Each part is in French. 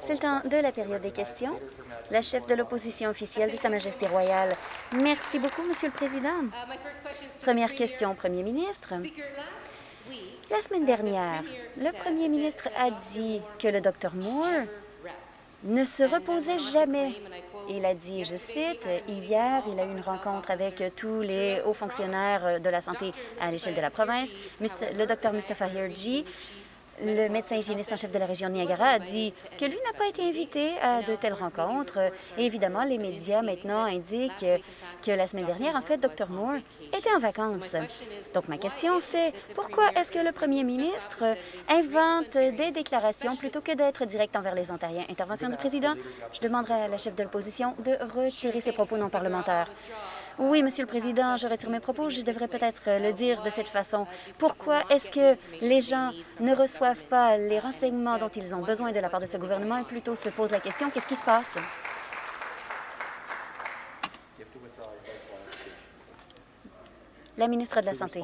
C'est le temps de la période des questions. La chef de l'opposition officielle de Sa Majesté royale. Merci beaucoup, Monsieur le Président. Première question, Premier ministre. La semaine dernière, le Premier ministre a dit que le Dr Moore ne se reposait jamais. Il a dit, je cite, hier, il a eu une rencontre avec tous les hauts fonctionnaires de la santé à l'échelle de la province. Le Dr Mustafa Hirji le médecin hygiéniste en chef de la région Niagara a dit que lui n'a pas été invité à de telles rencontres. Et évidemment, les médias maintenant indiquent que la semaine dernière, en fait, Dr Moore était en vacances. Donc, ma question, c'est pourquoi est-ce que le premier ministre invente des déclarations plutôt que d'être direct envers les Ontariens? Intervention du président. Je demanderai à la chef de l'opposition de retirer ses propos non parlementaires. Oui, Monsieur le Président, je retire mes propos. Je devrais peut-être le dire de cette façon. Pourquoi est-ce que les gens ne reçoivent pas les renseignements dont ils ont besoin de la part de ce gouvernement et plutôt se posent la question, qu'est-ce qui se passe? La ministre de la Santé.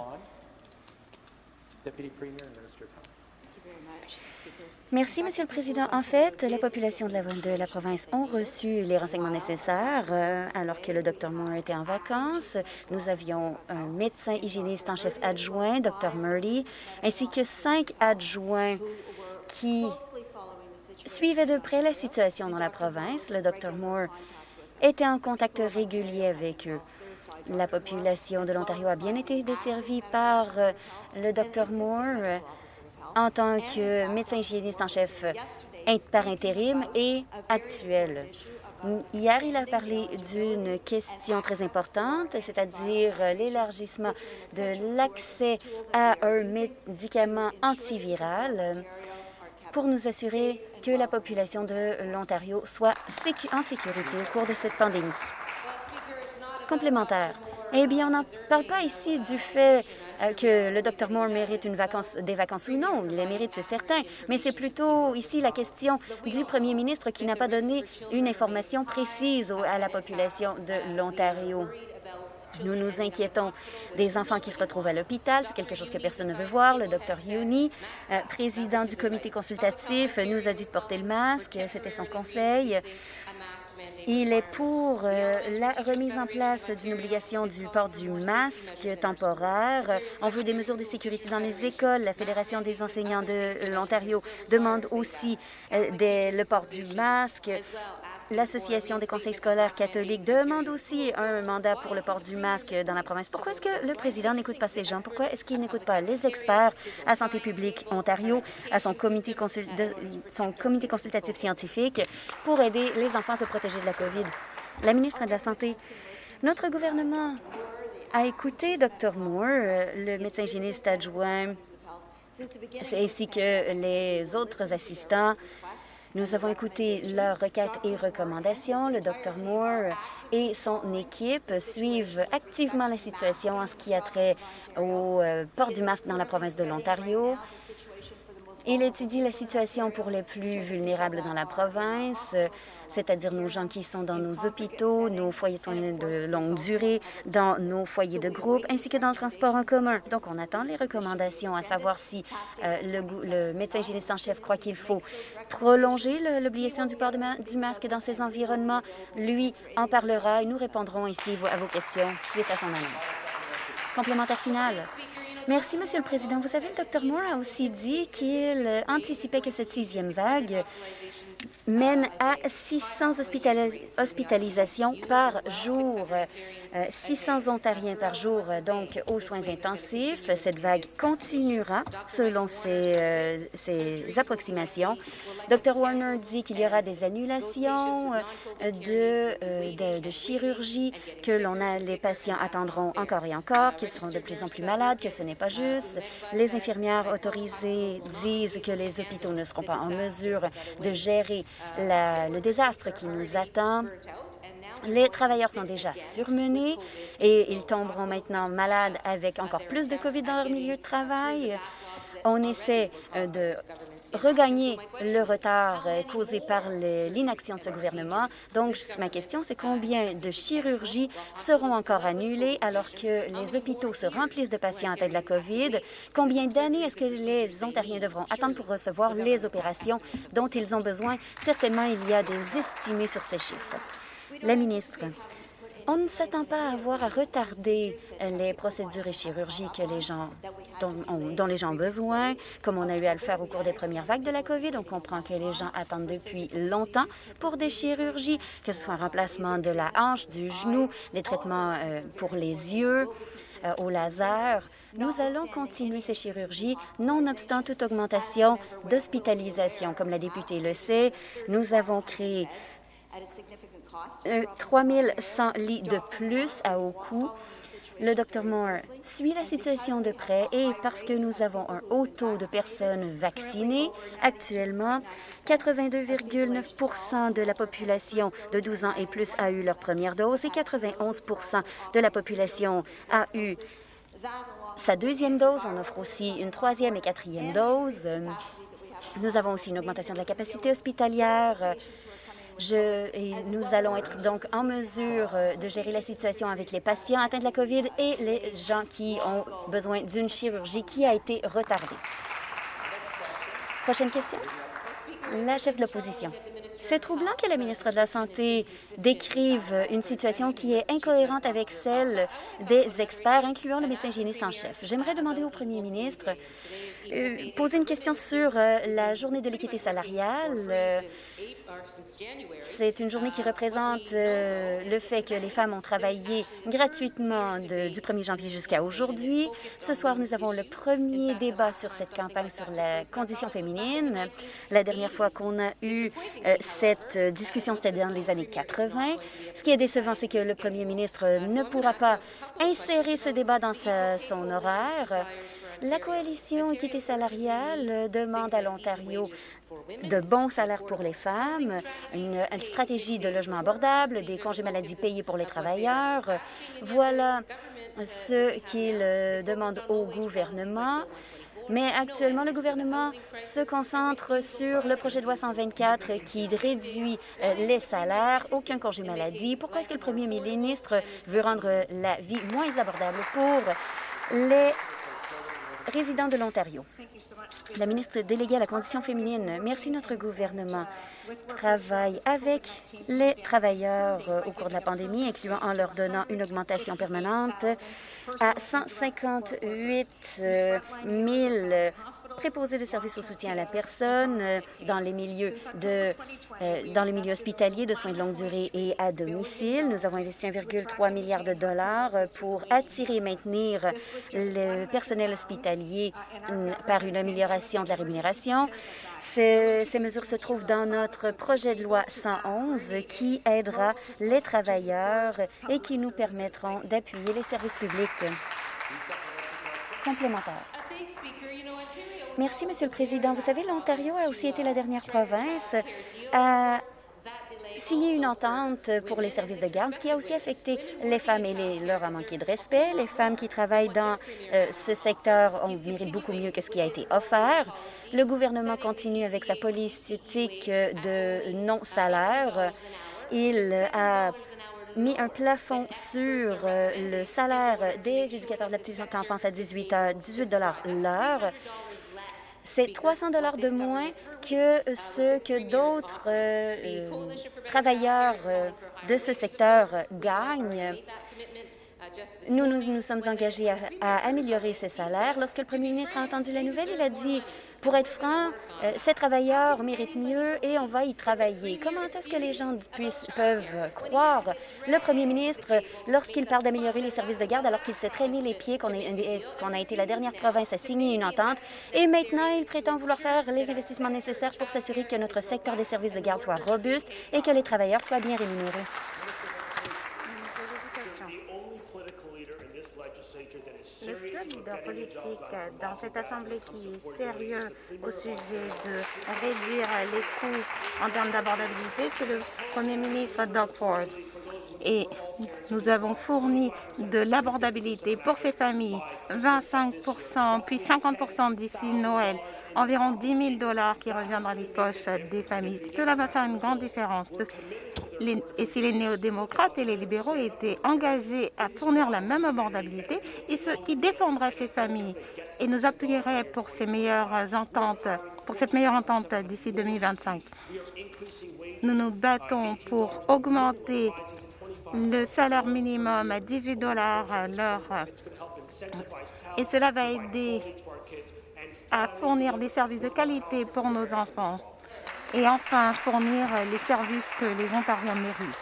Merci, Monsieur le Président. En fait, la population de la, la province ont reçu les renseignements nécessaires euh, alors que le Dr Moore était en vacances. Nous avions un médecin hygiéniste en chef adjoint, Dr Murdy, ainsi que cinq adjoints qui suivaient de près la situation dans la province. Le Dr Moore était en contact régulier avec eux. La population de l'Ontario a bien été desservie par euh, le Dr Moore en tant que médecin hygiéniste en chef par intérim et actuel. Hier, il a parlé d'une question très importante, c'est-à-dire l'élargissement de l'accès à un médicament antiviral pour nous assurer que la population de l'Ontario soit en sécurité au cours de cette pandémie. Complémentaire. Eh bien, on n'en parle pas ici du fait que le Dr Moore mérite une vacance, des vacances ou non. Il les mérite, c'est certain. Mais c'est plutôt ici la question du premier ministre qui n'a pas donné une information précise à la population de l'Ontario. Nous nous inquiétons des enfants qui se retrouvent à l'hôpital. C'est quelque chose que personne ne veut voir. Le docteur Yuni, euh, président du comité consultatif, nous a dit de porter le masque. C'était son conseil. Il est pour euh, la remise en place d'une obligation du port du masque temporaire. On veut des mesures de sécurité dans les écoles. La Fédération des enseignants de l'Ontario demande aussi euh, le port du masque. L'Association des conseils scolaires catholiques demande aussi un mandat pour le port du masque dans la province. Pourquoi est-ce que le président n'écoute pas ces gens? Pourquoi est-ce qu'il n'écoute pas les experts à Santé publique Ontario, à son comité, consultatif scientifique pour aider les enfants à se protéger de la COVID? La ministre de la Santé, notre gouvernement a écouté Dr Moore, le médecin hygiéniste adjoint, ainsi que les autres assistants nous avons écouté leurs requêtes et recommandations. Le Dr Moore et son équipe suivent activement la situation en ce qui a trait au euh, port du masque dans la province de l'Ontario. Il étudie la situation pour les plus vulnérables dans la province, c'est-à-dire nos gens qui sont dans nos hôpitaux, nos foyers de longue durée, dans nos foyers de groupe, ainsi que dans le transport en commun. Donc, on attend les recommandations, à savoir si euh, le, médecin hygiéniste en chef croit qu'il faut prolonger l'obligation du port du masque dans ces environnements. Lui en parlera et nous répondrons ici à vos questions suite à son annonce. Complémentaire final. Merci, Monsieur le Président. Vous savez, le Dr Moore a aussi dit qu'il anticipait que cette sixième vague mène à 600 hospitalisations par jour, 600 euh, Ontariens par jour, donc aux soins intensifs. Cette vague continuera selon ces approximations. Dr Warner dit qu'il y aura des annulations euh, de, euh, chirurgie, que les patients attendront encore et encore, qu'ils seront de plus en plus malades, que ce n'est pas juste. Les infirmières autorisées disent que les hôpitaux ne seront pas en mesure de gérer le désastre qui nous attend. Les travailleurs sont déjà surmenés et ils tomberont maintenant malades avec encore plus de COVID dans leur milieu de travail. On essaie euh, de regagner le retard euh, causé par l'inaction de ce gouvernement. Donc, ma question, c'est combien de chirurgies seront encore annulées alors que les hôpitaux se remplissent de patients atteints de la COVID? Combien d'années est-ce que les Ontariens devront attendre pour recevoir les opérations dont ils ont besoin? Certainement, il y a des estimés sur ces chiffres. La ministre. On ne s'attend pas à avoir à retarder les procédures et chirurgies que les gens, dont, les gens ont besoin, comme on a eu à le faire au cours des premières vagues de la COVID. On comprend que les gens attendent depuis longtemps pour des chirurgies, que ce soit un remplacement de la hanche, du genou, des traitements euh, pour les yeux, euh, au laser. Nous allons continuer ces chirurgies, nonobstant toute augmentation d'hospitalisation. Comme la députée le sait, nous avons créé 3 100 lits de plus à haut coût. Le Dr Moore suit la situation de près et parce que nous avons un haut taux de personnes vaccinées, actuellement, 82,9% de la population de 12 ans et plus a eu leur première dose et 91% de la population a eu sa deuxième dose. On offre aussi une troisième et quatrième dose. Nous avons aussi une augmentation de la capacité hospitalière je, nous allons être donc en mesure euh, de gérer la situation avec les patients atteints de la COVID et les gens qui ont besoin d'une chirurgie qui a été retardée. Prochaine question. La chef de l'opposition. C'est troublant que la ministre de la Santé décrive une situation qui est incohérente avec celle des experts, incluant le médecin hygiéniste en chef. J'aimerais demander au premier ministre poser une question sur euh, la journée de l'équité salariale. Euh, c'est une journée qui représente le fait que les femmes ont travaillé gratuitement du 1er janvier jusqu'à aujourd'hui. Ce soir, nous avons le premier débat sur cette campagne sur la condition féminine. La dernière fois qu'on a eu cette discussion, c'était dans les années 80. Ce qui est décevant, c'est que le premier ministre ne pourra pas insérer ce débat dans son horaire. La coalition équité salariale demande à l'Ontario de bons salaires pour les femmes, une, stratégie de logement abordable, des congés maladie payés pour les travailleurs. Voilà ce qu'il demande au gouvernement. Mais actuellement, le gouvernement se concentre sur le projet de loi 124 qui réduit euh, les salaires, aucun congé maladie. Pourquoi est-ce que le premier ministre veut rendre la vie moins abordable pour les résident de l'Ontario. La ministre déléguée à la condition féminine, merci notre gouvernement travaille avec les travailleurs euh, au cours de la pandémie, incluant en leur donnant une augmentation permanente à 158 000 préposés de services au soutien à la personne euh, dans les milieux de euh, dans les milieux hospitaliers de soins de longue durée et à domicile. Nous avons investi 1,3 milliard de dollars pour attirer et maintenir le personnel hospitalier par une amélioration de la rémunération. Ces, ces mesures se trouvent dans notre projet de loi 111 qui aidera les travailleurs et qui nous permettront d'appuyer les services publics complémentaires. Merci, Monsieur le Président. Vous savez, l'Ontario a aussi été la dernière province à signer une entente pour les services de garde, ce qui a aussi affecté les femmes et leur a manqué de respect. Les femmes qui travaillent dans euh, ce secteur ont mérité beaucoup mieux que ce qui a été offert. Le gouvernement continue avec sa politique de non-salaire. Il a mis un plafond sur euh, le salaire des éducateurs de la petite enfance à 18 18 l'heure. C'est 300 dollars de moins que ce que d'autres euh, travailleurs euh, de ce secteur gagnent. Nous nous sommes engagés à, améliorer ces salaires. Lorsque le premier ministre a entendu la nouvelle, il a dit pour être franc, euh, ces travailleurs méritent mieux et on va y travailler. Comment est-ce que les gens puissent, peuvent croire le premier ministre lorsqu'il parle d'améliorer les services de garde alors qu'il s'est traîné les pieds, qu'on a été la dernière province à signer une entente et maintenant il prétend vouloir faire les investissements nécessaires pour s'assurer que notre secteur des services de garde soit robuste et que les travailleurs soient bien rémunérés? Le seul leader politique dans cette Assemblée qui est sérieux au sujet de réduire les coûts en termes d'abordabilité, c'est le Premier ministre Doug Ford. et nous avons fourni de l'abordabilité pour ces familles, 25 puis 50 d'ici Noël, environ 10 000 dollars qui reviennent dans les poches des familles. Cela va faire une grande différence. et si les néo-démocrates et les libéraux étaient engagés à fournir la même abordabilité, ils, ils défendraient ces familles et nous appuieraient pour ces meilleures ententes pour cette meilleure entente d'ici 2025. Nous nous battons pour augmenter le salaire minimum à 18 dollars l'heure et cela va aider à fournir des services de qualité pour nos enfants et enfin fournir les services que les Ontariens méritent.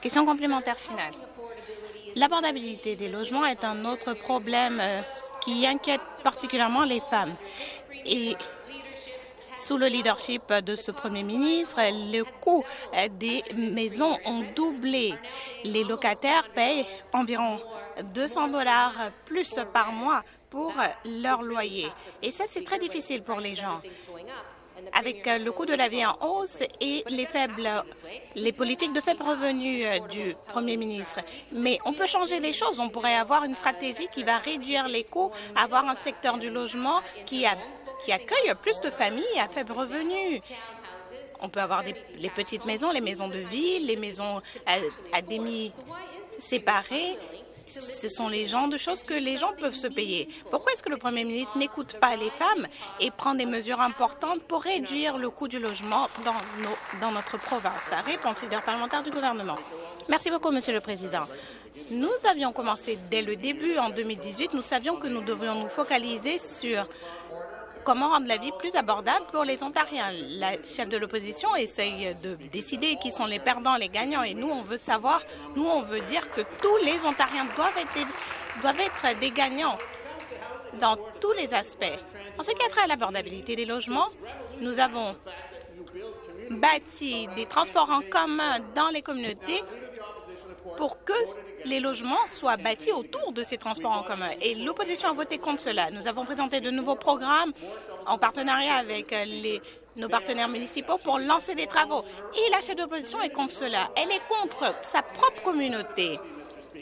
Question complémentaire finale. L'abordabilité des logements est un autre problème euh, qui inquiète particulièrement les femmes. Et sous le leadership de ce Premier ministre, le coût des maisons ont doublé. Les locataires payent environ 200 dollars plus par mois pour leur loyer. Et ça, c'est très difficile pour les gens avec le coût de la vie en hausse et les faibles, les politiques de faible revenu euh, du Premier ministre. Mais on peut changer les choses. On pourrait avoir une stratégie qui va réduire les coûts, avoir un secteur du logement qui, qui accueille plus de familles à faible revenu. On peut avoir des, les petites maisons, les maisons de ville, les maisons à, à demi séparées ce sont les genres de choses que les gens peuvent se payer. Pourquoi est-ce que le Premier ministre n'écoute pas les femmes et prend des mesures importantes pour réduire le coût du logement dans, notre province? Réponse leader parlementaire du gouvernement. Merci beaucoup, Monsieur le Président. Nous avions commencé dès le début, en 2018. Nous savions que nous devrions nous focaliser sur comment rendre la vie plus abordable pour les Ontariens. La chef de l'opposition essaye de décider qui sont les perdants, les gagnants, et nous, on veut savoir, nous, on veut dire que tous les Ontariens doivent être, des gagnants dans tous les aspects. En ce qui a trait à l'abordabilité des logements, nous avons bâti des transports en commun dans les communautés pour que les logements soient bâtis autour de ces transports en commun. Et l'opposition a voté contre cela. Nous avons présenté de nouveaux programmes en partenariat avec euh, nos partenaires municipaux pour lancer des travaux. Et la chef d'opposition est contre cela. Elle est contre sa propre communauté.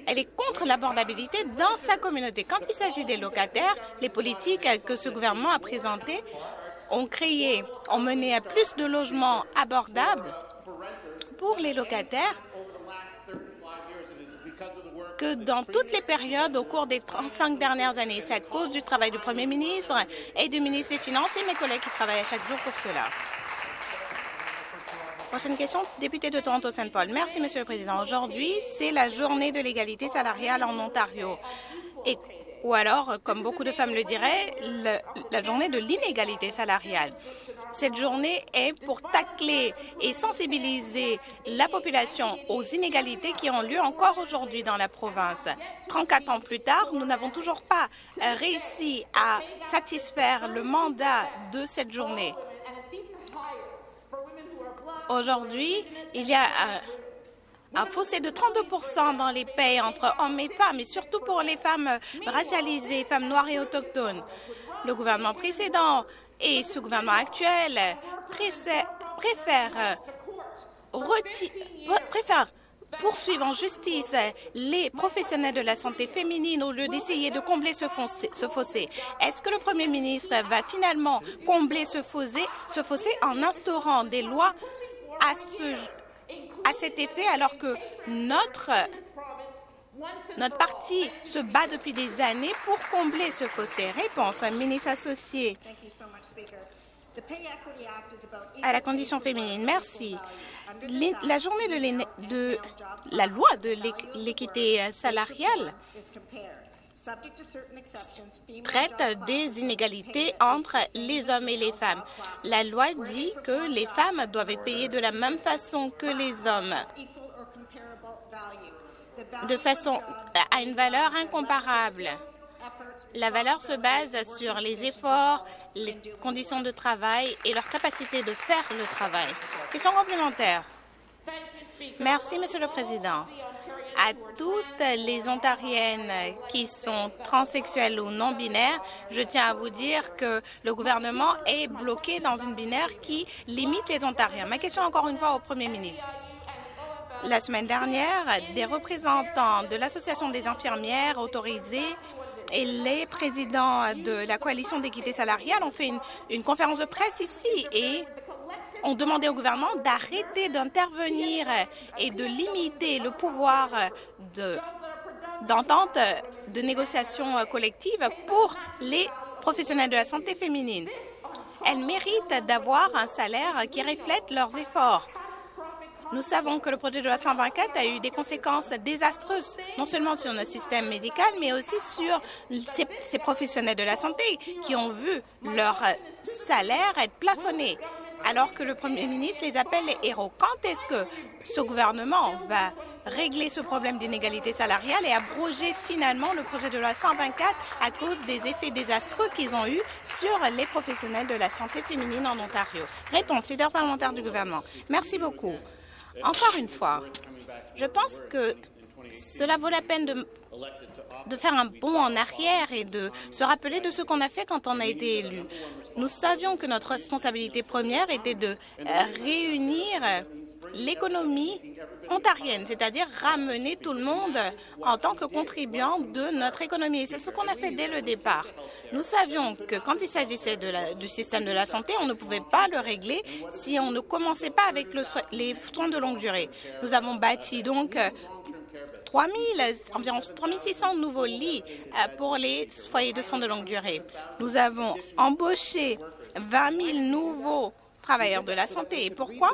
Elle est contre l'abordabilité dans sa communauté. Quand il s'agit des locataires, les politiques que ce gouvernement a présentées ont créé, ont mené à plus de logements abordables pour les locataires dans toutes les périodes au cours des 35 dernières années. C'est à cause du travail du Premier ministre et du ministre des Finances et mes collègues qui travaillent à chaque jour pour cela. Prochaine question, député de Toronto-Saint Paul. Merci, Monsieur le Président. Aujourd'hui, c'est la journée de l'égalité salariale en Ontario. Ou alors, comme beaucoup de femmes le diraient, la journée de l'inégalité salariale. Cette journée est pour tacler et sensibiliser la population aux inégalités qui ont lieu encore aujourd'hui dans la province. 34 ans plus tard, nous n'avons toujours pas euh, réussi à satisfaire le mandat de cette journée. Aujourd'hui, il y a un, un fossé de 32% dans les paies entre hommes et femmes, et surtout pour les femmes racialisées, femmes noires et autochtones. Le gouvernement précédent et ce gouvernement actuel préfère, préfère poursuivre en justice les professionnels de la santé féminine au lieu d'essayer de combler ce fossé. Est-ce que le Premier ministre va finalement combler ce fossé, en instaurant des lois à cet effet alors que notre notre parti se bat depuis des années pour combler ce fossé. Réponse, ministre associé à la condition féminine. Merci. La journée de, de la loi de l'équité salariale traite des inégalités entre les hommes et les femmes. La loi dit que les femmes doivent être payées de la même façon que les hommes de façon à une valeur incomparable. La valeur se base sur les efforts, les conditions de travail et leur capacité de faire le travail. Question complémentaire. Merci, Monsieur le Président. À toutes les Ontariennes qui sont transsexuelles ou non-binaires, je tiens à vous dire que le gouvernement est bloqué dans une binaire qui limite les Ontariens. Ma question encore une fois au Premier ministre. La semaine dernière, des représentants de l'Association des infirmières autorisées et les présidents de la coalition d'équité salariale ont fait une, conférence de presse ici et ont demandé au gouvernement d'arrêter d'intervenir et de limiter le pouvoir d'entente de, de négociation collective pour les professionnels de la santé féminine. Elles méritent d'avoir un salaire qui reflète leurs efforts. Nous savons que le projet de loi 124 a eu des conséquences désastreuses, non seulement sur notre système médical, mais aussi sur ces, professionnels de la santé qui ont vu leur salaire être plafonné, alors que le Premier ministre les appelle les héros. Quand est-ce que ce gouvernement va régler ce problème d'inégalité salariale et abroger finalement le projet de loi 124 à cause des effets désastreux qu'ils ont eus sur les professionnels de la santé féminine en Ontario? Réponse, leader parlementaire du gouvernement. Merci beaucoup. Encore une fois, je pense que cela vaut la peine de, faire un bond en arrière et de se rappeler de ce qu'on a fait quand on a été élu. Nous savions que notre responsabilité première était de réunir l'économie ontarienne, c'est-à-dire ramener tout le monde en tant que contribuant de notre économie. C'est ce qu'on a fait dès le départ. Nous savions que quand il s'agissait du système de la santé, on ne pouvait pas le régler si on ne commençait pas avec les soins de longue durée. Nous avons bâti donc 3 000, environ 3600 nouveaux lits pour les foyers de soins de longue durée. Nous avons embauché 20 000 nouveaux travailleurs de la santé. Et pourquoi?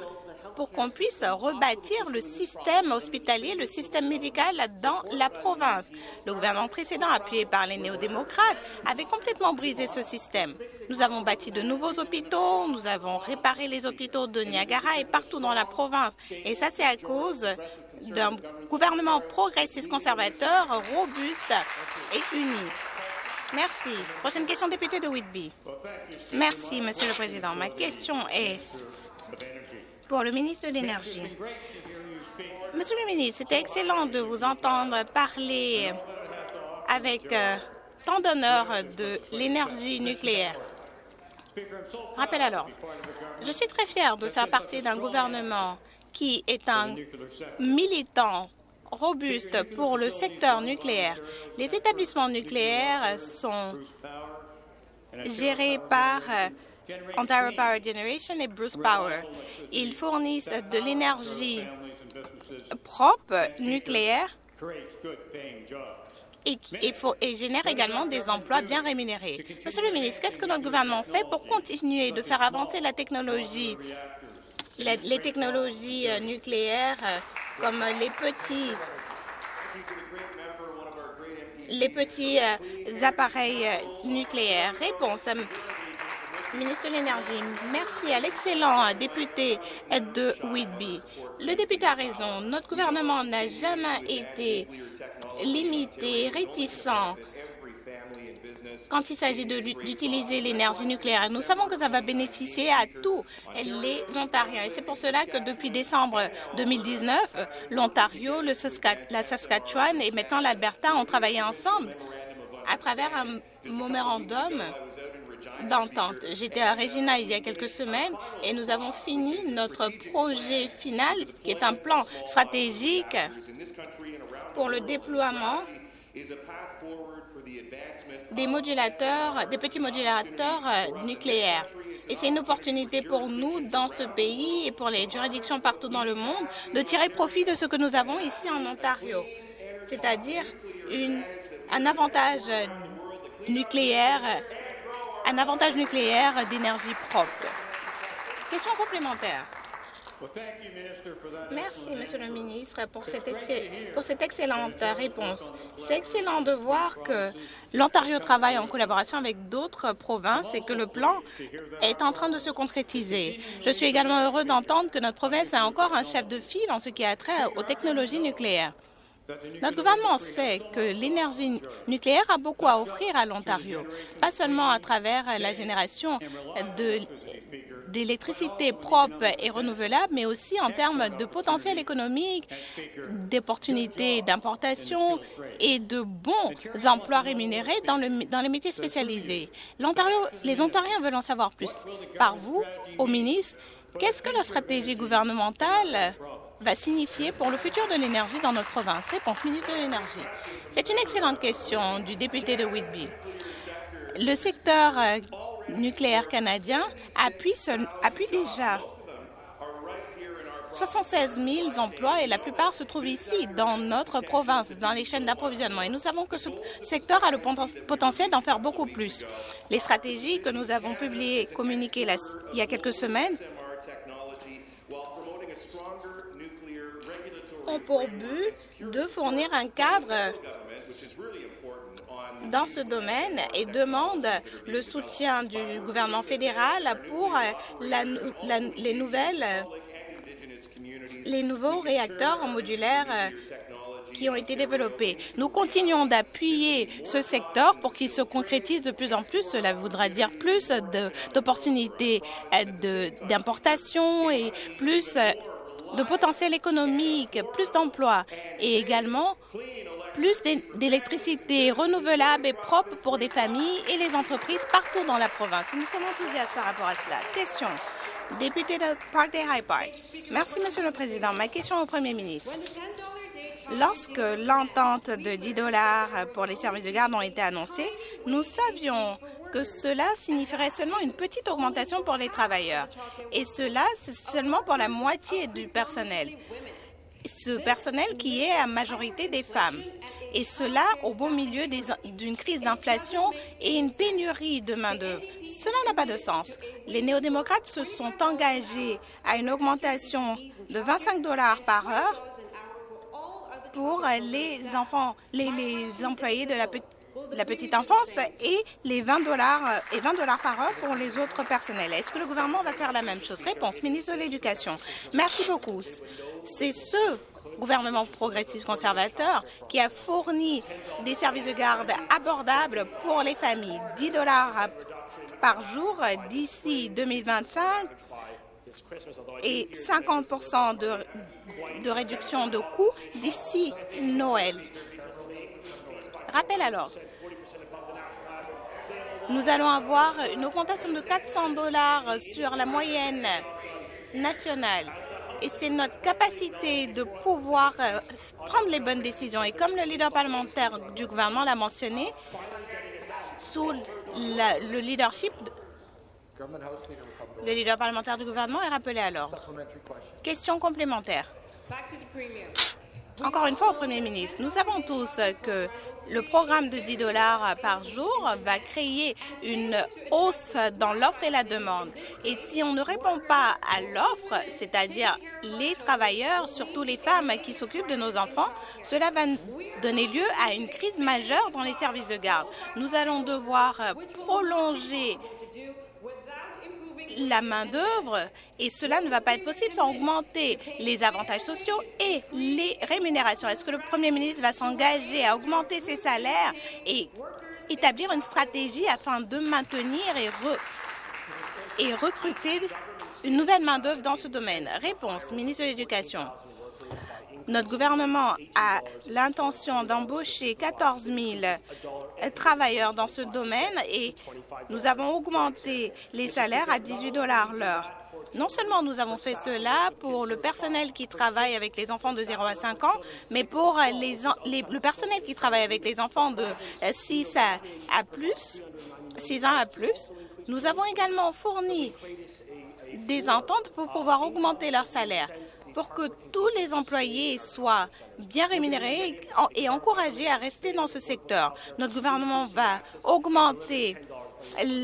Pour qu'on puisse rebâtir le système hospitalier, le système médical dans la province. Le gouvernement précédent, appuyé par les néo-démocrates, avait complètement brisé ce système. Nous avons bâti de nouveaux hôpitaux, nous avons réparé les hôpitaux de Niagara et partout dans la province. Et ça, c'est à cause d'un gouvernement progressiste conservateur, robuste et uni. Merci. Prochaine question, député de Whitby. Merci, Monsieur le Président. Ma question est pour le ministre de l'Énergie. Monsieur le ministre, c'était excellent de vous entendre parler avec euh, tant d'honneur de l'énergie nucléaire. Rappel alors, je suis très fier de faire partie d'un gouvernement qui est un militant robuste pour le secteur nucléaire. Les établissements nucléaires sont gérés par Ontario Power Generation et Bruce Power. Ils fournissent de l'énergie propre nucléaire et, et, faut, et, génère également des emplois bien rémunérés. Monsieur le ministre, qu'est-ce que notre gouvernement fait pour continuer de faire avancer la technologie, les, technologies nucléaires comme les petits les petits euh, appareils nucléaires? Réponse ministre de l'Énergie, merci à l'excellent député de Whitby. Le député a raison. Notre gouvernement n'a jamais été limité, réticent quand il s'agit d'utiliser l'énergie nucléaire. Nous savons que ça va bénéficier à tous les Ontariens. Et c'est pour cela que depuis décembre 2019, l'Ontario, la Saskatchewan et maintenant l'Alberta ont travaillé ensemble à travers un mémorandum d'entente. J'étais à Regina il y a quelques semaines et nous avons fini notre projet final, qui est un plan stratégique pour le déploiement des modulateurs, des petits modulateurs nucléaires. Et c'est une opportunité pour nous, dans ce pays et pour les juridictions partout dans le monde, de tirer profit de ce que nous avons ici en Ontario, c'est-à-dire un avantage nucléaire un avantage nucléaire d'énergie propre. Question complémentaire. Merci, Monsieur le ministre, pour cette, pour cette excellente réponse. C'est excellent de voir que l'Ontario travaille en collaboration avec d'autres provinces et que le plan est en train de se concrétiser. Je suis également heureux d'entendre que notre province a encore un chef de file en ce qui a trait aux technologies nucléaires. Notre gouvernement sait que l'énergie nucléaire a beaucoup à offrir à l'Ontario, pas seulement à travers la génération d'électricité propre et renouvelable, mais aussi en termes de potentiel économique, d'opportunités d'importation et de bons emplois rémunérés dans, dans les métiers spécialisés. les Ontariens veulent en savoir plus. Par vous, au ministre, qu'est-ce que la stratégie gouvernementale va signifier pour le futur de l'énergie dans notre province Réponse, ministre de l'Énergie. C'est une excellente question du député de Whitby. Le secteur euh, nucléaire canadien appuie, appuie déjà 76 000 emplois et la plupart se trouvent ici, dans notre province, dans les chaînes d'approvisionnement. Et nous savons que ce secteur a le potentiel d'en faire beaucoup plus. Les stratégies que nous avons publiées, communiquées il y a quelques semaines, ont pour but de fournir un cadre dans ce domaine et demandent le soutien du gouvernement fédéral pour les nouvelles les nouveaux réacteurs modulaires qui ont été développés. Nous continuons d'appuyer ce secteur pour qu'il se concrétise de plus en plus. Cela voudra dire plus d'opportunités d'importation et plus de potentiel économique, plus d'emplois et également plus d'électricité renouvelable et propre pour des familles et les entreprises partout dans la province. Nous sommes enthousiastes par rapport à cela. Question. Député de Park Day High Park. Merci, Monsieur le Président. Ma question au Premier ministre. Lorsque l'entente de 10 dollars pour les services de garde ont été annoncées, nous savions que cela signifierait seulement une petite augmentation pour les travailleurs. Et cela, c'est seulement pour la moitié du personnel. Ce personnel qui est à majorité des femmes et cela au beau milieu d'une crise d'inflation et une pénurie de main-d'œuvre. Cela n'a pas de sens. Les néo-démocrates se sont engagés à une augmentation de 25 dollars par heure pour les enfants, les, employés de la, la, petite enfance et les 20 dollars et 20 dollars par heure pour les autres personnels. Est-ce que le gouvernement va faire la même chose? Réponse, ministre de l'Éducation. Merci beaucoup. C'est ce gouvernement progressiste conservateur qui a fourni des services de garde abordables pour les familles, 10 dollars par jour d'ici 2025 et 50 de, de réduction de coûts d'ici Noël. Rappel alors, nous allons avoir une augmentation de 400 dollars sur la moyenne nationale et c'est notre capacité de pouvoir euh, prendre les bonnes décisions. Et comme le leader parlementaire du gouvernement l'a mentionné, sous le leadership, le leader parlementaire du gouvernement est rappelé à l'ordre. Question complémentaire. Encore une fois au Premier ministre, nous savons tous que le programme de 10 dollars par jour va créer une hausse dans l'offre et la demande. Et si on ne répond pas à l'offre, c'est-à-dire les travailleurs, surtout les femmes qui s'occupent de nos enfants, cela va donner lieu à une crise majeure dans les services de garde. Nous allons devoir prolonger la main-d'œuvre et cela ne va pas être possible sans augmenter les avantages sociaux et les rémunérations. Est-ce que le Premier ministre va s'engager à augmenter ses salaires et établir une stratégie afin de maintenir et, recruter une nouvelle main-d'œuvre dans ce domaine? Réponse, ministre de l'Éducation. Notre gouvernement a l'intention d'embaucher 14 000 travailleurs dans ce domaine et nous avons augmenté les salaires à 18 dollars l'heure. Non seulement nous avons fait cela pour le personnel qui travaille avec les enfants de 0 à 5 ans, mais pour les, le personnel qui travaille avec les enfants de 6 à, plus, 6 ans à plus. Nous avons également fourni des ententes pour pouvoir augmenter leur salaire pour que tous les employés soient bien rémunérés et encouragés à rester dans ce secteur. Notre gouvernement va augmenter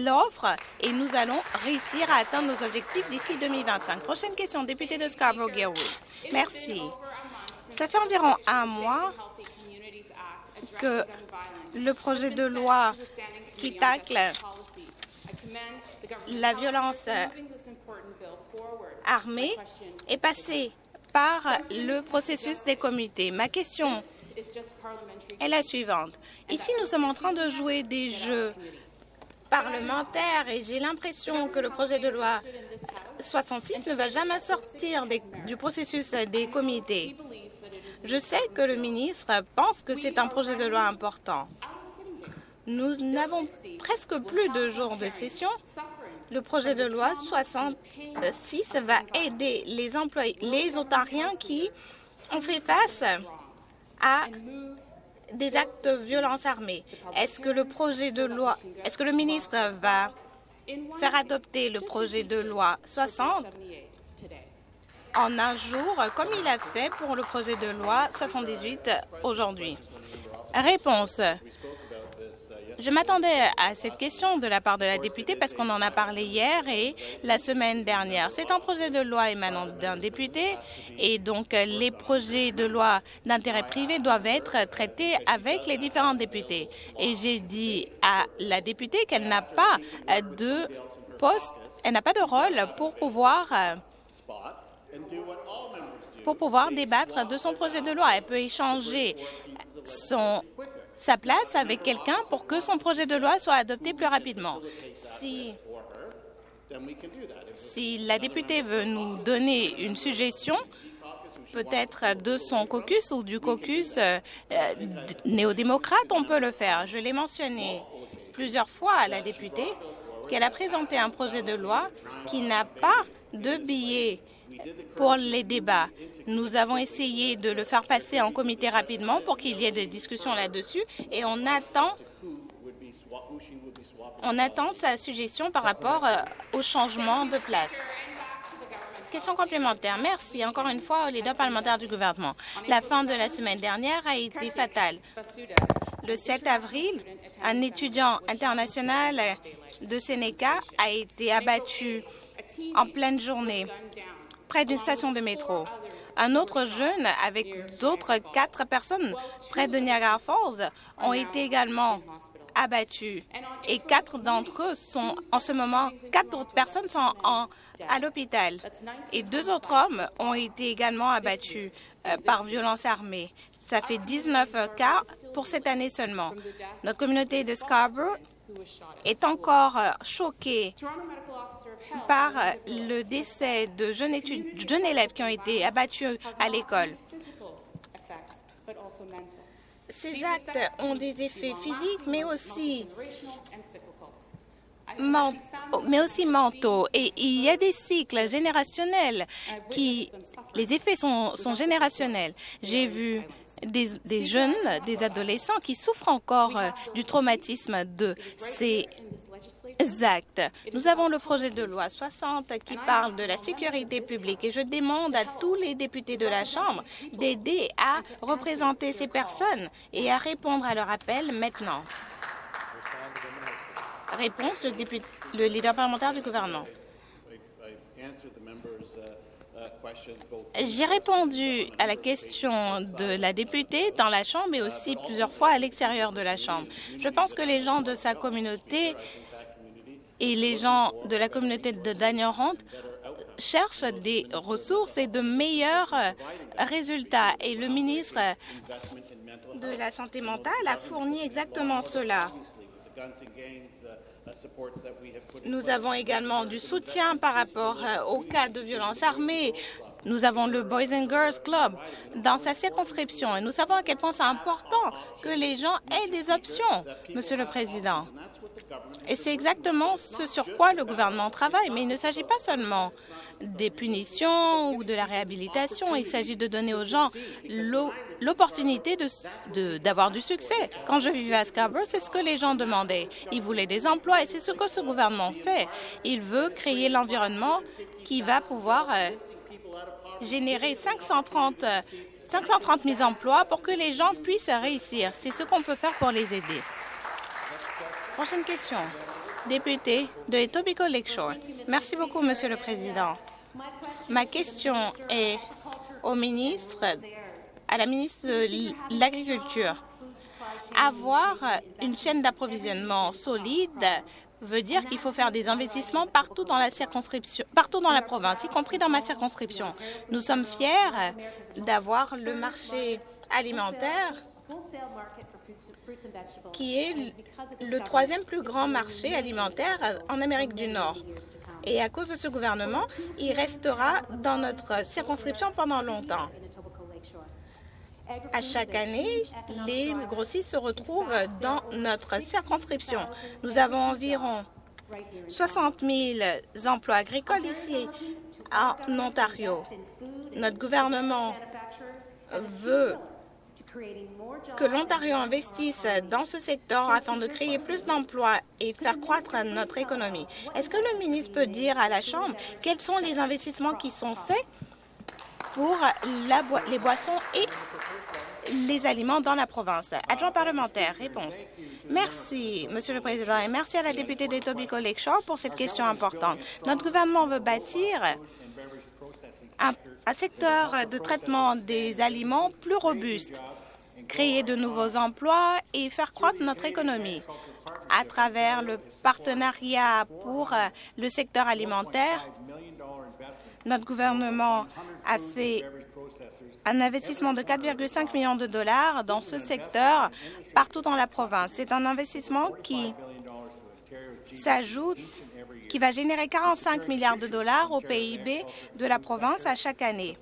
l'offre et nous allons réussir à atteindre nos objectifs d'ici 2025. Prochaine question, député de Scarborough-Guilwood. Merci. Ça fait environ un mois que le projet de loi qui tacle la violence armée est passé par le processus des comités. Ma question est la suivante. Ici, nous sommes en train de jouer des jeux parlementaires et j'ai l'impression que le projet de loi 66 ne va jamais sortir du processus des comités. Je sais que le ministre pense que c'est un projet de loi important. Nous n'avons presque plus de jours de session le projet de loi 66 va aider les employés, les Ontariens qui ont fait face à des actes de violence armée. Est-ce que le est-ce que le ministre va faire adopter le projet de loi 60 en un jour, comme il a fait pour le projet de loi 78 aujourd'hui? Réponse. Je m'attendais à cette question de la part de la députée parce qu'on en a parlé hier et la semaine dernière. C'est un projet de loi émanant d'un député et donc les projets de loi d'intérêt privé doivent être traités avec les différents députés. Et j'ai dit à la députée qu'elle n'a pas de poste, elle n'a pas de rôle pour pouvoir pour pouvoir débattre de son projet de loi. Elle peut échanger son sa place avec quelqu'un pour que son projet de loi soit adopté plus rapidement. Si, la députée veut nous donner une suggestion, peut-être de son caucus ou du caucus euh, néo-démocrate, on peut le faire. Je l'ai mentionné plusieurs fois à la députée qu'elle a présenté un projet de loi qui n'a pas de billet pour les débats. Nous avons essayé de le faire passer en comité rapidement pour qu'il y ait des discussions là-dessus et on attend, on attend sa suggestion par rapport euh, au changement de place. Question complémentaire. Merci encore une fois au leader parlementaire du gouvernement. La fin de la semaine dernière a été fatale. Le 7 avril, un étudiant international de Sénéca a été abattu en pleine journée près d'une station de métro. Un autre jeune avec d'autres quatre personnes près de Niagara Falls ont été également abattus et quatre d'entre eux sont en ce moment, quatre autres personnes sont en, à l'hôpital et deux autres hommes ont été également abattus euh, par violence armée. Ça fait 19 cas pour cette année seulement. Notre communauté de Scarborough est encore euh, choquée par le décès de jeunes, jeunes élèves qui ont été abattus à l'école. Ces actes ont des effets physiques, mais aussi mais aussi mentaux. Et il y a des cycles générationnels qui... Les effets sont, sont générationnels. J'ai vu des, des, jeunes, des adolescents qui souffrent encore euh, du traumatisme de ces actes. Nous avons le projet de loi 60 qui parle de la sécurité publique et je demande à tous les députés de la Chambre d'aider à représenter ces personnes et à répondre à leur appel maintenant. Réponse, le, leader parlementaire du gouvernement. J'ai répondu à la question de la députée dans la Chambre et aussi plusieurs fois à l'extérieur de la Chambre. Je pense que les gens de sa communauté et les gens de la communauté de Hunt cherchent des ressources et de meilleurs résultats. Et le ministre de la Santé mentale a fourni exactement cela. Nous avons également du soutien par rapport euh, aux cas de violence armée. Nous avons le Boys and Girls Club dans sa circonscription et nous savons à quel point c'est important que les gens aient des options, Monsieur le Président. Et c'est exactement ce sur quoi le gouvernement travaille. Mais il ne s'agit pas seulement des punitions ou de la réhabilitation. Il s'agit de donner aux gens l'opportunité d'avoir du succès. Quand je vivais à Scarborough, c'est ce que les gens demandaient. Ils voulaient des emplois et c'est ce que ce gouvernement fait. Il veut créer l'environnement qui va pouvoir euh, générer 530, 530 000 emplois pour que les gens puissent réussir. C'est ce qu'on peut faire pour les aider. Prochaine question. Député de Etobicoke Lakeshore. Merci beaucoup, Monsieur le Président. Ma question est au ministre, à la ministre de l'Agriculture. Avoir une chaîne d'approvisionnement solide veut dire qu'il faut faire des investissements partout dans la province, y compris dans ma circonscription. Nous sommes fiers d'avoir le marché alimentaire qui est le troisième plus grand marché alimentaire en Amérique du Nord. Et à cause de ce gouvernement, il restera dans notre circonscription pendant longtemps. À chaque année, les grossistes se retrouvent dans notre circonscription. Nous avons environ 60 000 emplois agricoles ici en Ontario. Notre gouvernement veut que l'Ontario investisse dans ce secteur afin de créer plus d'emplois et faire croître notre économie. Est-ce que le ministre peut dire à la Chambre quels sont les investissements qui sont faits pour les boissons et les aliments dans la province? Adjoint parlementaire, réponse. Merci, Monsieur le Président, et merci à la députée d'Etobicoke Lakeshore pour cette question importante. Notre gouvernement veut bâtir un, un secteur de traitement des aliments plus robuste, créer de nouveaux emplois et faire croître notre économie à travers le partenariat pour le secteur alimentaire. Notre gouvernement a fait un investissement de 4,5 millions de dollars dans ce secteur partout dans la province. C'est un investissement qui s'ajoute, qui va générer 45 milliards de dollars au PIB de la province à chaque année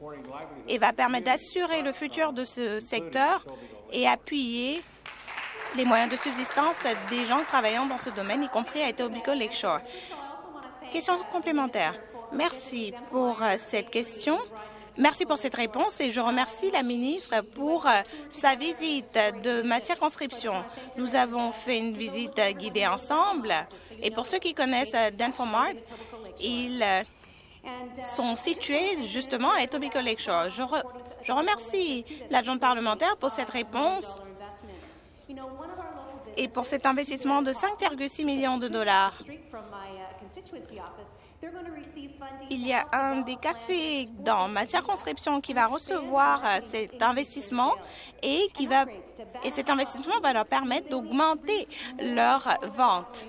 et va permettre d'assurer le futur de ce secteur et appuyer les moyens de subsistance des gens travaillant dans ce domaine, y compris à Etobicoke Lakeshore. Question complémentaire. Merci pour cette question. Merci pour cette réponse et je remercie la ministre pour euh, sa visite de ma circonscription. Nous avons fait une visite guidée ensemble et pour ceux qui connaissent euh, Denfomart, ils euh, sont situés justement à Etobicoke Lakeshore. Je, je remercie l'adjointe parlementaire pour cette réponse et pour cet investissement de 5,6 millions de dollars. Il y a un des cafés dans ma circonscription qui va recevoir euh, cet investissement et, qui va, et cet investissement va leur permettre d'augmenter leurs ventes.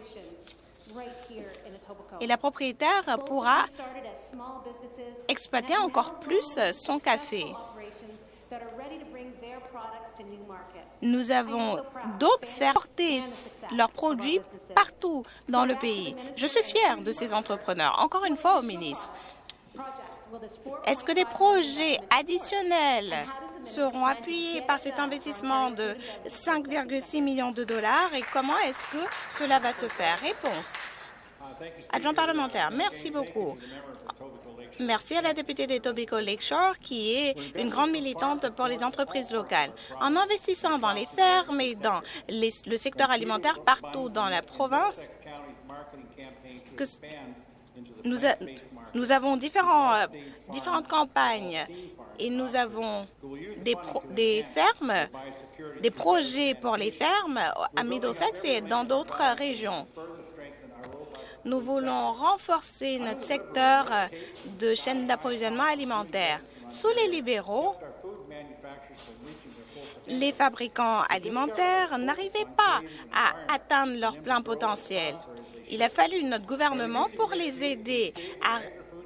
Et la propriétaire pourra exploiter encore plus son café. Nous avons d'autres faire porter leurs produits partout dans le pays. Je suis fière de ces entrepreneurs. Encore une fois au ministre, est-ce que des projets additionnels seront appuyés par cet investissement de 5,6 millions de dollars et comment est-ce que cela va se faire? Réponse. Adjoint parlementaire, merci beaucoup. Merci à la députée d'Etobicoke Lakeshore, qui est une grande militante pour les entreprises locales. En investissant dans les fermes et dans le secteur alimentaire partout dans la province, nous, avons différentes campagnes et nous avons des, des fermes, des projets pour les fermes à Middlesex et dans d'autres régions. Nous voulons renforcer notre secteur de chaîne d'approvisionnement alimentaire. Sous les libéraux, les fabricants alimentaires n'arrivaient pas à atteindre leur plein potentiel. Il a fallu notre gouvernement pour les aider à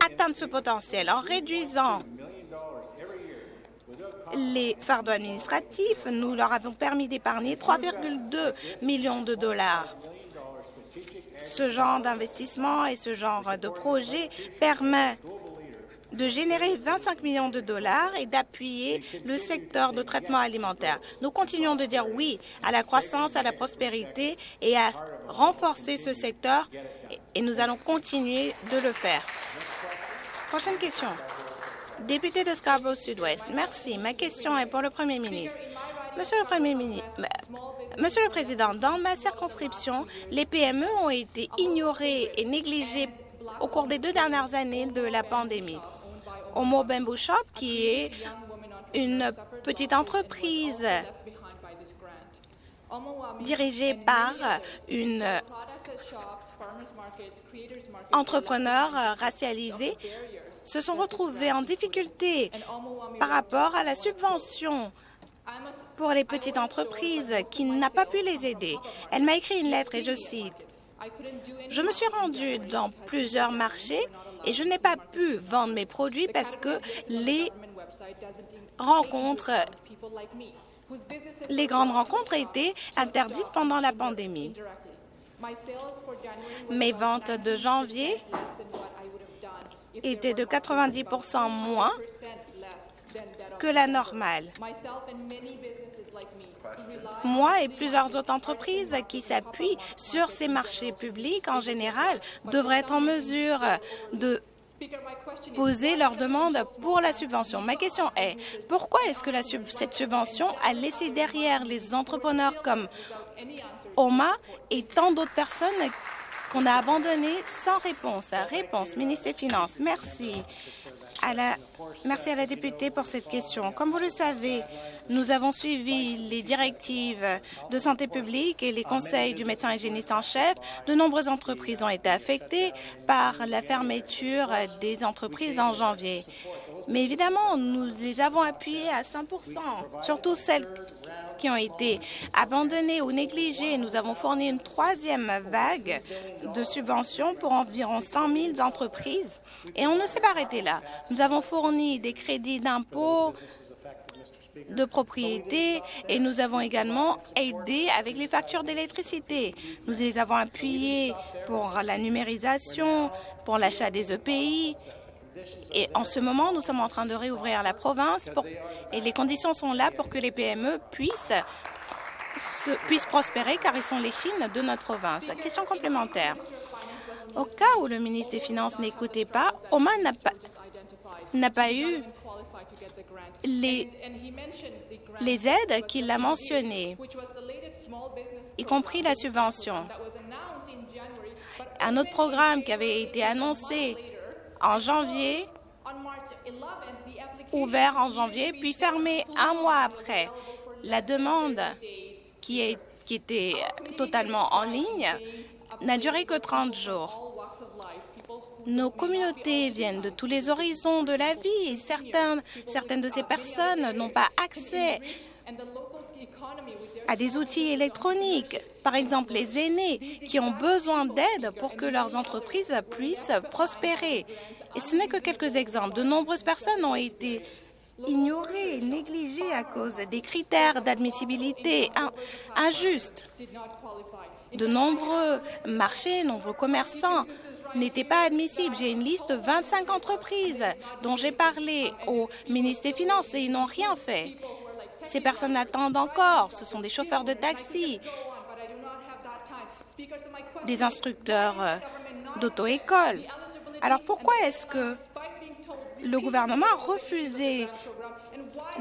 atteindre ce potentiel en réduisant les fardeaux administratifs. Nous leur avons permis d'épargner 3,2 millions de dollars. Ce genre d'investissement et ce genre de projet permet de générer 25 millions de dollars et d'appuyer le secteur de traitement alimentaire. Nous continuons de dire oui à la croissance, à la prospérité et à renforcer ce secteur et nous allons continuer de le faire. Prochaine question. Député de Scarborough Sud-Ouest. Merci. Ma question est pour le Premier ministre. Monsieur le Président, dans ma circonscription, les PME ont été ignorées et négligées au cours des deux dernières années de la pandémie. Homo Bamboo Shop, qui est une petite entreprise dirigée par une entrepreneur racialisée, se sont retrouvés en difficulté par rapport à la subvention pour les petites entreprises qui n'a pas pu les aider. Elle m'a écrit une lettre et je cite, « Je me suis rendue dans plusieurs marchés et je n'ai pas pu vendre mes produits parce que les rencontres, les grandes rencontres étaient interdites pendant la pandémie. Mes ventes de janvier étaient de 90% moins que la normale. Moi et plusieurs autres entreprises qui s'appuient sur ces marchés publics en général devraient être en mesure de poser leur demande pour la subvention. Ma question est, pourquoi est-ce que cette subvention a laissé derrière les entrepreneurs comme OMA et tant d'autres personnes qu'on a abandonnées sans réponse? Réponse, ministre des Finances. Merci. Merci à la députée pour cette question. Comme vous le savez, nous avons suivi les directives de santé publique et les conseils du médecin hygiéniste en chef. De nombreuses entreprises ont été affectées par la fermeture des entreprises en janvier. Mais évidemment, nous les avons appuyées à 100 surtout celles qui ont été abandonnées ou négligées. Nous avons fourni une troisième vague de subventions pour environ 100 000 entreprises. Et on ne s'est pas arrêté là. Nous avons fourni des crédits d'impôt de propriété et nous avons également aidé avec les factures d'électricité. Nous les avons appuyés pour la numérisation, pour l'achat des EPI. Et en ce moment, nous sommes en train de réouvrir la province et les conditions sont là pour que les PME puissent, se, puissent prospérer car ils sont les Chines de notre province. Question complémentaire. Au cas où le ministre des Finances n'écoutait pas, Oman n'a pas, n'a pas eu les, les aides qu'il a mentionnées, y compris la subvention. Un autre programme qui avait été annoncé en janvier, ouvert en janvier, puis fermé un mois après. La demande qui, était totalement en ligne n'a duré que 30 jours. Nos communautés viennent de tous les horizons de la vie et certaines de ces personnes n'ont pas accès à des outils électroniques, par exemple les aînés qui ont besoin d'aide pour que leurs entreprises puissent prospérer. Et ce n'est que quelques exemples. De nombreuses personnes ont été ignorées, négligées à cause des critères d'admissibilité injustes. De nombreux marchés, nombreux commerçants n'était pas admissible. J'ai une liste de 25 entreprises dont j'ai parlé au ministre des Finances et ils n'ont rien fait. Ces personnes attendent encore. Ce sont des chauffeurs de taxi, des instructeurs d'auto-école. Alors pourquoi est-ce que le gouvernement a refusé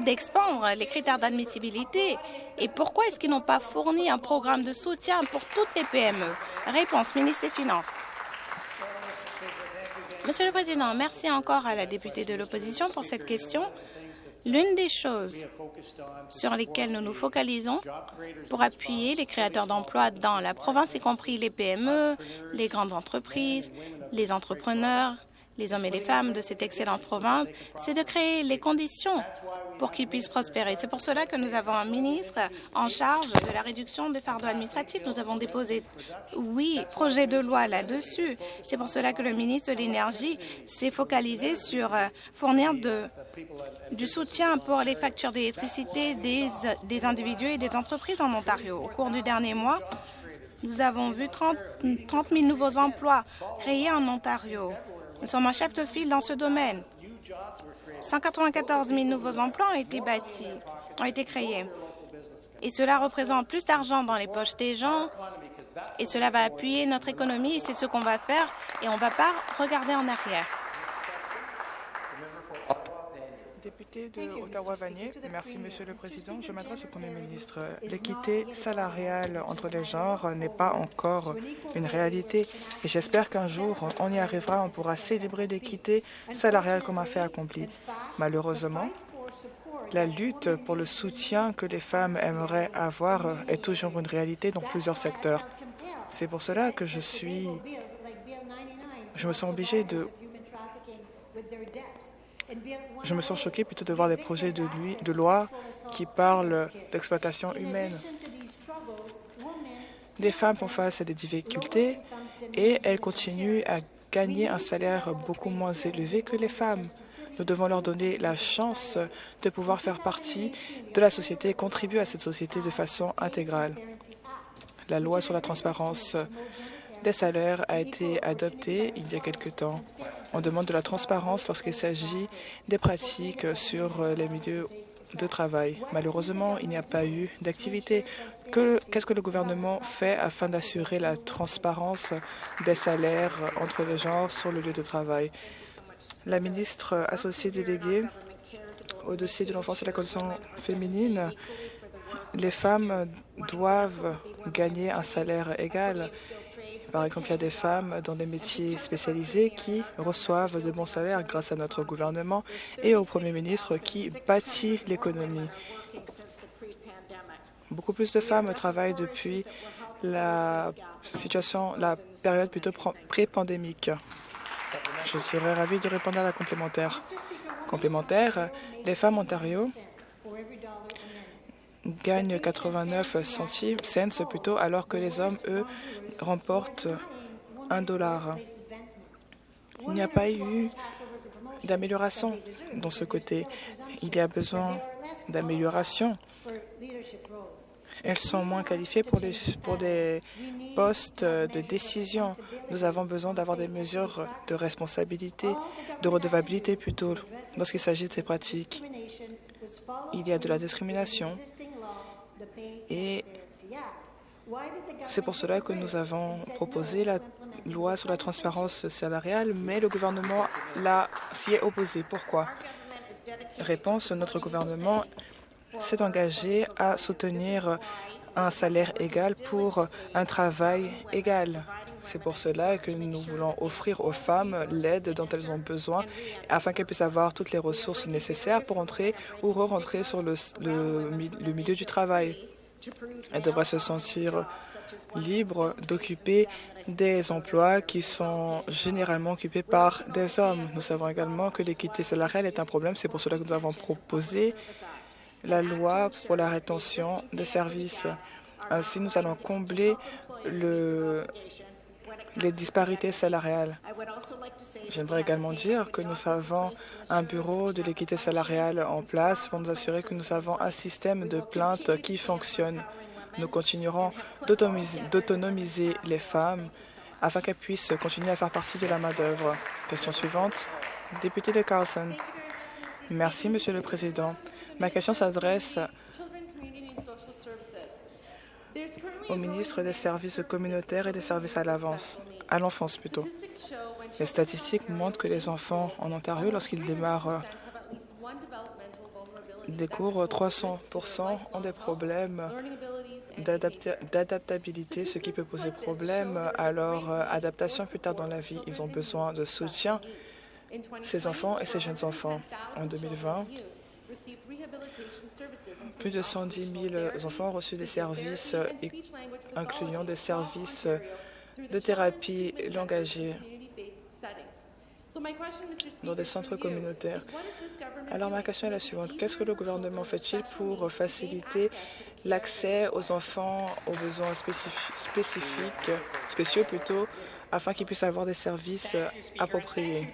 d'expandre les critères d'admissibilité et pourquoi est-ce qu'ils n'ont pas fourni un programme de soutien pour toutes les PME Réponse, ministre des Finances. Monsieur le Président, merci encore à la députée de l'opposition pour cette question. L'une des choses sur lesquelles nous nous focalisons pour appuyer les créateurs d'emplois dans la province, y compris les PME, les grandes entreprises, les entrepreneurs, les hommes et les femmes de cette excellente province, c'est de créer les conditions pour qu'ils puissent prospérer. C'est pour cela que nous avons un ministre en charge de la réduction des fardeaux administratifs. Nous avons déposé, oui, projet de loi là-dessus. C'est pour cela que le ministre de l'Énergie s'est focalisé sur euh, fournir du soutien pour les factures d'électricité des, individus et des entreprises en Ontario. Au cours du dernier mois, nous avons vu 30, 30 000 nouveaux emplois créés en Ontario. Nous sommes un chef de file dans ce domaine. 194 000 nouveaux emplois ont été bâtis, ont été créés. Et cela représente plus d'argent dans les poches des gens et cela va appuyer notre économie c'est ce qu'on va faire et on ne va pas regarder en arrière. Député de Ottawa-Vanier, merci Monsieur le Président. Je m'adresse au Premier ministre. L'équité salariale entre les genres n'est pas encore une réalité et j'espère qu'un jour on y arrivera, on pourra célébrer l'équité salariale comme un fait accompli. Malheureusement, la lutte pour le soutien que les femmes aimeraient avoir est toujours une réalité dans plusieurs secteurs. C'est pour cela que je suis, je me sens obligée de je me sens choquée plutôt de voir des projets de loi qui parlent d'exploitation humaine. Les femmes font face à des difficultés et elles continuent à gagner un salaire beaucoup moins élevé que les femmes. Nous devons leur donner la chance de pouvoir faire partie de la société et contribuer à cette société de façon intégrale. La loi sur la transparence des salaires a été adopté il y a quelque temps. On demande de la transparence lorsqu'il s'agit des pratiques sur les milieux de travail. Malheureusement, il n'y a pas eu d'activité. Qu'est-ce que le gouvernement fait afin d'assurer la transparence des salaires entre les genres sur le lieu de travail? La ministre associée déléguée au dossier de l'enfance et de la condition féminine, les femmes doivent gagner un salaire égal. Par exemple, il y a des femmes dans des métiers spécialisés qui reçoivent de bons salaires grâce à notre gouvernement et au Premier ministre qui bâtit l'économie. Beaucoup plus de femmes travaillent depuis la situation, la période plutôt pré-pandémique. Je serais ravie de répondre à la complémentaire. Complémentaire, les femmes Ontario gagnent 89 centimes, cents plutôt, alors que les hommes, eux, remportent un dollar. Il n'y a pas eu d'amélioration dans ce côté. Il y a besoin d'amélioration. Elles sont moins qualifiées pour les, pour des postes de décision. Nous avons besoin d'avoir des mesures de responsabilité, de redevabilité plutôt, lorsqu'il s'agit de ces pratiques. Il y a de la discrimination et c'est pour cela que nous avons proposé la loi sur la transparence salariale, mais le gouvernement s'y est opposé. Pourquoi? Réponse, notre gouvernement s'est engagé à soutenir un salaire égal pour un travail égal. C'est pour cela que nous voulons offrir aux femmes l'aide dont elles ont besoin afin qu'elles puissent avoir toutes les ressources nécessaires pour entrer ou re-rentrer sur le, milieu du travail. Elles devraient se sentir libres d'occuper des emplois qui sont généralement occupés par des hommes. Nous savons également que l'équité salariale est un problème. C'est pour cela que nous avons proposé la loi pour la rétention des services. Ainsi, nous allons combler le, les disparités salariales. J'aimerais également dire que nous avons un bureau de l'équité salariale en place pour nous assurer que nous avons un système de plainte qui fonctionne. Nous continuerons d'autonomiser les femmes afin qu'elles puissent continuer à faire partie de la main-d'œuvre. Question suivante. Député de Carlton. Merci, Monsieur le Président. Ma question s'adresse au ministre des Services communautaires et des services à l'avance, à l'enfance plutôt. Les statistiques montrent que les enfants en Ontario, lorsqu'ils démarrent des cours, 300 ont des problèmes d'adaptabilité, ce qui peut poser problème à leur adaptation plus tard dans la vie. Ils ont besoin de soutien, ces enfants et ces jeunes enfants. En 2020, plus de 110 000 enfants ont reçu des services, incluant des services de thérapie langagier dans des centres communautaires. Alors ma question est la suivante. Qu'est-ce que le gouvernement fait-il pour faciliter l'accès aux enfants aux besoins spécifiques, spéciaux plutôt, afin qu'ils puissent avoir des services appropriés?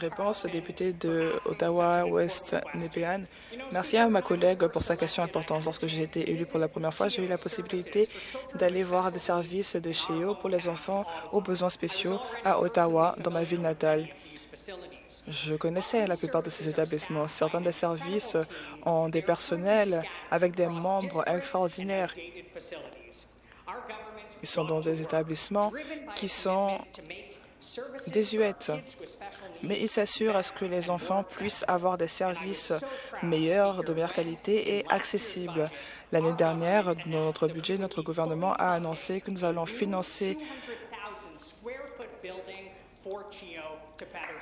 Réponse, député de Ottawa-Ouest Nepean. Merci à ma collègue pour sa question importante. Lorsque j'ai été élu pour la première fois, j'ai eu la possibilité d'aller voir des services de CHEO pour les enfants aux besoins spéciaux à Ottawa, dans ma ville natale. Je connaissais la plupart de ces établissements. Certains des services ont des personnels avec des membres extraordinaires. Ils sont dans des établissements qui sont désuètes, mais il s'assure à ce que les enfants puissent avoir des services meilleurs, de meilleure qualité et accessibles. L'année dernière, dans notre budget, notre gouvernement a annoncé que nous allons financer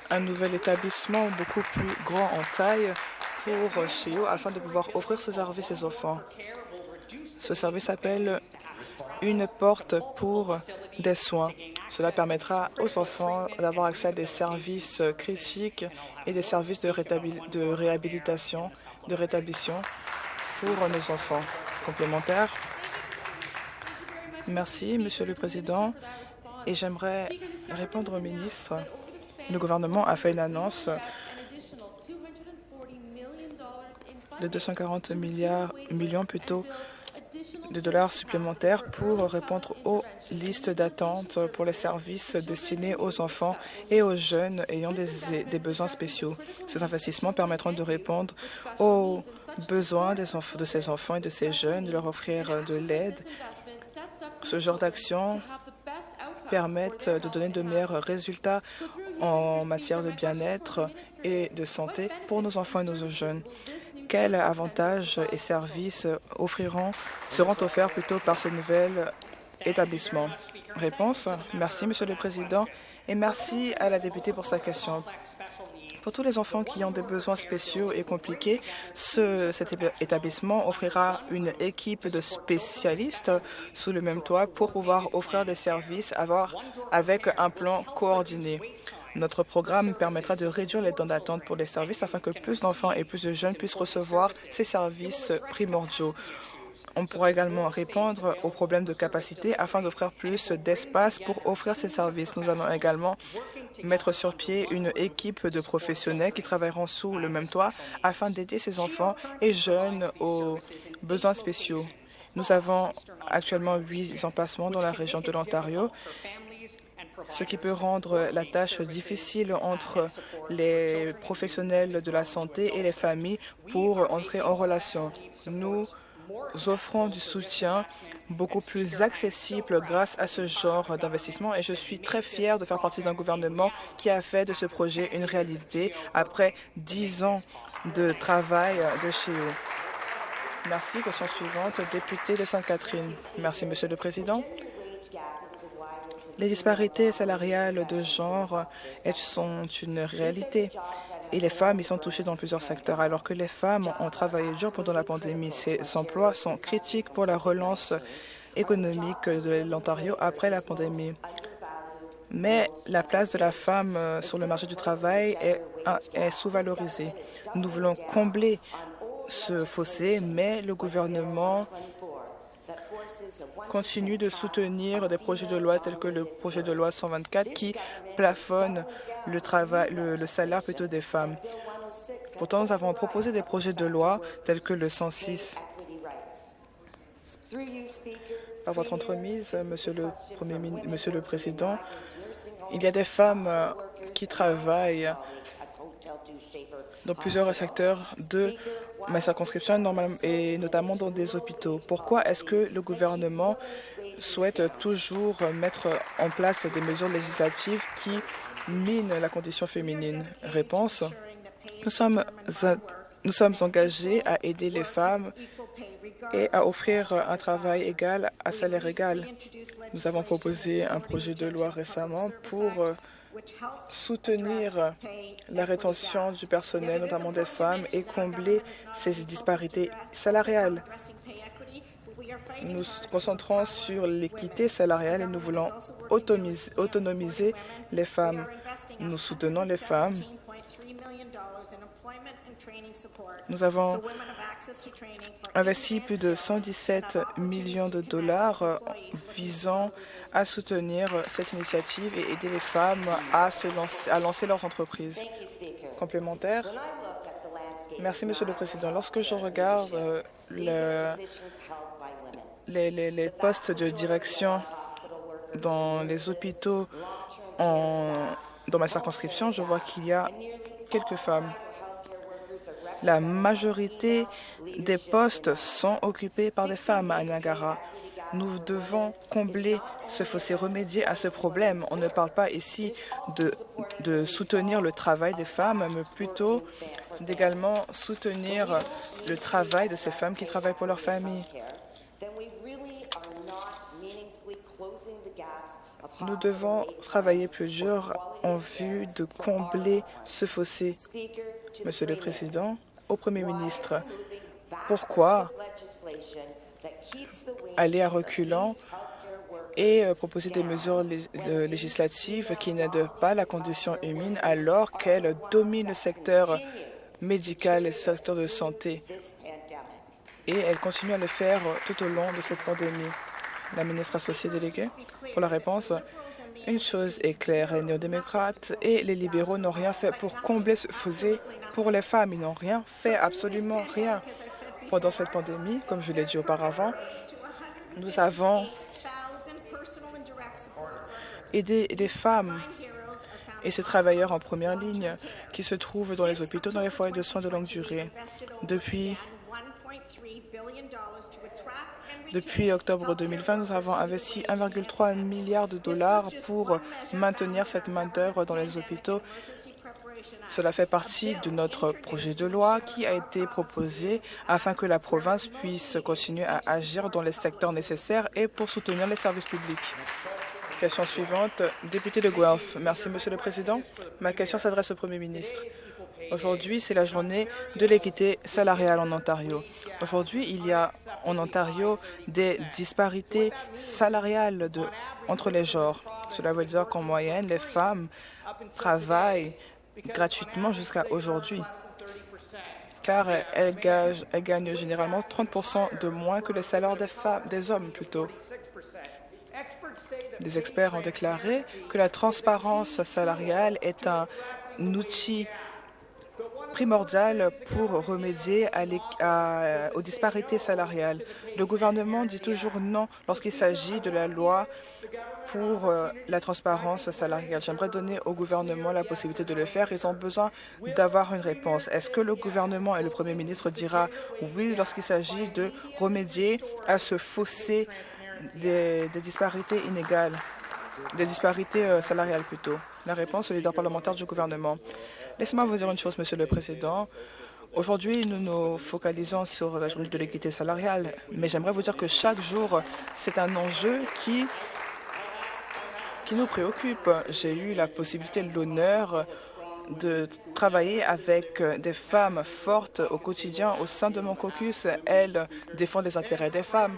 un nouvel établissement beaucoup plus grand en taille pour CHEO afin de pouvoir offrir ce service aux enfants. Ce service s'appelle une porte pour des soins. Cela permettra aux enfants d'avoir accès à des services critiques et des services de, réhabilitation, de rétablissement pour nos enfants. Complémentaire. Merci, Monsieur le Président. Et j'aimerais répondre au ministre. Le gouvernement a fait une annonce de 240 milliards, millions plutôt de dollars supplémentaires pour répondre aux listes d'attente pour les services destinés aux enfants et aux jeunes ayant des, besoins spéciaux. Ces investissements permettront de répondre aux besoins de ces enfants et de ces jeunes, de leur offrir de l'aide. Ce genre d'action permettent de donner de meilleurs résultats en matière de bien-être et de santé pour nos enfants et nos jeunes. Quels avantages et services offriront, seront offerts plutôt par ces nouveaux établissements Réponse. Merci, Monsieur le Président, et merci à la députée pour sa question. Pour tous les enfants qui ont des besoins spéciaux et compliqués, ce, cet établissement offrira une équipe de spécialistes sous le même toit pour pouvoir offrir des services avec un plan coordonné. Notre programme permettra de réduire les temps d'attente pour les services afin que plus d'enfants et plus de jeunes puissent recevoir ces services primordiaux. On pourra également répondre aux problèmes de capacité afin d'offrir plus d'espace pour offrir ces services. Nous allons également mettre sur pied une équipe de professionnels qui travailleront sous le même toit afin d'aider ces enfants et jeunes aux besoins spéciaux. Nous avons actuellement huit emplacements dans la région de l'Ontario ce qui peut rendre la tâche difficile entre les professionnels de la santé et les familles pour entrer en relation. Nous offrons du soutien beaucoup plus accessible grâce à ce genre d'investissement et je suis très fière de faire partie d'un gouvernement qui a fait de ce projet une réalité après dix ans de travail de chez eux. Merci. Question suivante, député de Sainte-Catherine. Merci, Monsieur le Président. Les disparités salariales de genre sont une réalité. Et les femmes y sont touchées dans plusieurs secteurs. Alors que les femmes ont travaillé dur pendant la pandémie, ces emplois sont critiques pour la relance économique de l'Ontario après la pandémie. Mais la place de la femme sur le marché du travail est sous-valorisée. Nous voulons combler ce fossé, mais le gouvernement continue de soutenir des projets de loi tels que le projet de loi 124 qui plafonne le, travail, le, salaire plutôt des femmes. Pourtant, nous avons proposé des projets de loi tels que le 106. Par votre entremise, Monsieur le, Premier, Monsieur le Président, il y a des femmes qui travaillent dans plusieurs secteurs de ma circonscription et notamment dans des hôpitaux. Pourquoi est-ce que le gouvernement souhaite toujours mettre en place des mesures législatives qui minent la condition féminine? Réponse. Nous sommes, nous sommes engagés à aider les femmes et à offrir un travail égal à salaire égal. Nous avons proposé un projet de loi récemment pour soutenir la rétention du personnel, notamment des femmes, et combler ces disparités salariales. Nous nous concentrons sur l'équité salariale et nous voulons autonomiser les femmes. Nous soutenons les femmes. Nous avons investi plus de 117 millions de dollars visant à soutenir cette initiative et aider les femmes à, se lancer, à lancer leurs entreprises. Complémentaire. Merci, Monsieur le Président. Lorsque je regarde euh, le, les, les, les, postes de direction dans les hôpitaux en, dans ma circonscription, je vois qu'il y a quelques femmes. La majorité des postes sont occupés par des femmes à Niagara. Nous devons combler ce fossé, remédier à ce problème. On ne parle pas ici de, de soutenir le travail des femmes, mais plutôt d'également soutenir le travail de ces femmes qui travaillent pour leur famille. Nous devons travailler plus dur en vue de combler ce fossé. Monsieur le Président, au Premier ministre, pourquoi aller à reculant et euh, proposer des mesures législatives qui n'aident pas la condition humaine alors qu'elle domine le secteur médical et le secteur de santé? Et elle continue à le faire tout au long de cette pandémie. La ministre associée déléguée, pour la réponse, une chose est claire, les néo-démocrates et les libéraux n'ont rien fait pour combler ce fossé pour les femmes. Ils n'ont rien fait, absolument rien. Pendant cette pandémie, comme je l'ai dit auparavant, nous avons aidé des femmes et ces travailleurs en première ligne qui se trouvent dans les hôpitaux, dans les foyers de soins de longue durée. Depuis, depuis octobre 2020, nous avons investi 1,3 milliard de dollars pour maintenir cette main-d'œuvre dans les hôpitaux. Cela fait partie de notre projet de loi qui a été proposé afin que la province puisse continuer à agir dans les secteurs nécessaires et pour soutenir les services publics. Question suivante, député de Guelph. Merci, Monsieur le Président. Ma question s'adresse au Premier ministre. Aujourd'hui, c'est la journée de l'équité salariale en Ontario. Aujourd'hui, il y a en Ontario des disparités salariales entre les genres. Cela veut dire qu'en moyenne, les femmes travaillent gratuitement jusqu'à aujourd'hui, car elles, gagnent généralement 30 de moins que les salaires des, des hommes plutôt. Des experts ont déclaré que la transparence salariale est un outil primordial pour remédier à aux disparités salariales. Le gouvernement dit toujours non lorsqu'il s'agit de la loi pour euh, la transparence salariale. J'aimerais donner au gouvernement la possibilité de le faire. Ils ont besoin d'avoir une réponse. Est-ce que le gouvernement et le premier ministre dira oui lorsqu'il s'agit de remédier à ce fossé des, disparités inégales, des disparités euh, salariales plutôt? La réponse au leader parlementaire du gouvernement. Laissez-moi vous dire une chose, Monsieur le Président. Aujourd'hui, nous nous focalisons sur la journée de l'équité salariale, mais j'aimerais vous dire que chaque jour, c'est un enjeu qui, nous préoccupe. J'ai eu la possibilité, l'honneur de travailler avec des femmes fortes au quotidien au sein de mon caucus. Elles défendent les intérêts des femmes.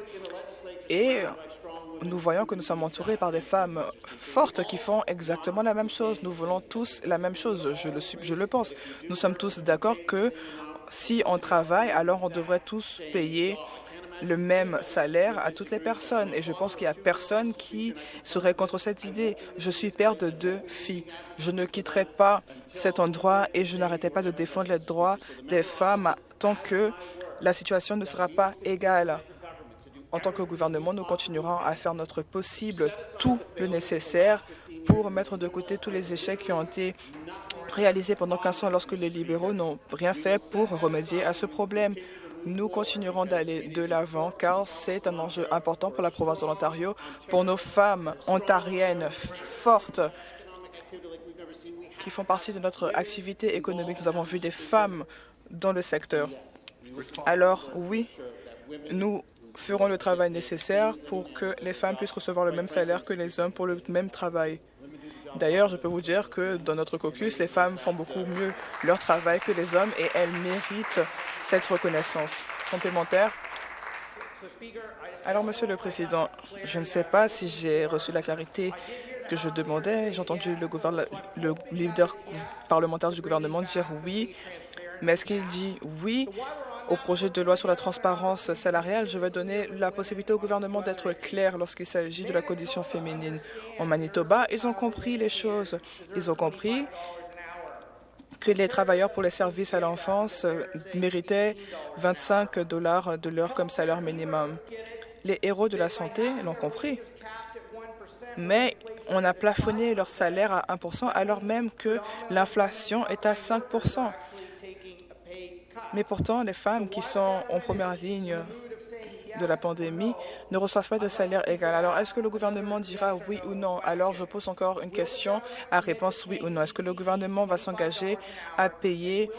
Nous voyons que nous sommes entourés par des femmes fortes qui font exactement la même chose. Nous voulons tous la même chose, je le, je le pense. Nous sommes tous d'accord que si on travaille, alors on devrait tous payer le même salaire à toutes les personnes. Et je pense qu'il n'y a personne qui serait contre cette idée. Je suis père de deux filles. Je ne quitterai pas cet endroit et je n'arrêterai pas de défendre les droits des femmes tant que la situation ne sera pas égale. En tant que gouvernement, nous continuerons à faire notre possible, tout le nécessaire pour mettre de côté tous les échecs qui ont été réalisés pendant 15 ans lorsque les libéraux n'ont rien fait pour remédier à ce problème. Nous continuerons d'aller de l'avant car c'est un enjeu important pour la province de l'Ontario, pour nos femmes ontariennes fortes qui font partie de notre activité économique. Nous avons vu des femmes dans le secteur. Alors oui, nous feront le travail nécessaire pour que les femmes puissent recevoir le même salaire que les hommes pour le même travail. D'ailleurs, je peux vous dire que dans notre caucus, les femmes font beaucoup mieux leur travail que les hommes et elles méritent cette reconnaissance complémentaire. Alors, Monsieur le Président, je ne sais pas si j'ai reçu la clarité que je demandais. J'ai entendu le, le leader parlementaire du gouvernement dire oui, mais est-ce qu'il dit oui? Au projet de loi sur la transparence salariale, je vais donner la possibilité au gouvernement d'être clair lorsqu'il s'agit de la condition féminine. En Manitoba, ils ont compris les choses. Ils ont compris que les travailleurs pour les services à l'enfance méritaient 25 dollars de l'heure comme salaire minimum. Les héros de la santé l'ont compris, mais on a plafonné leur salaire à 1 alors même que l'inflation est à 5 mais pourtant, les femmes qui sont en première ligne de la pandémie ne reçoivent pas de salaire égal. Alors, est-ce que le gouvernement dira oui ou non? Alors, je pose encore une question à réponse oui ou non. Est-ce que le gouvernement va s'engager à payer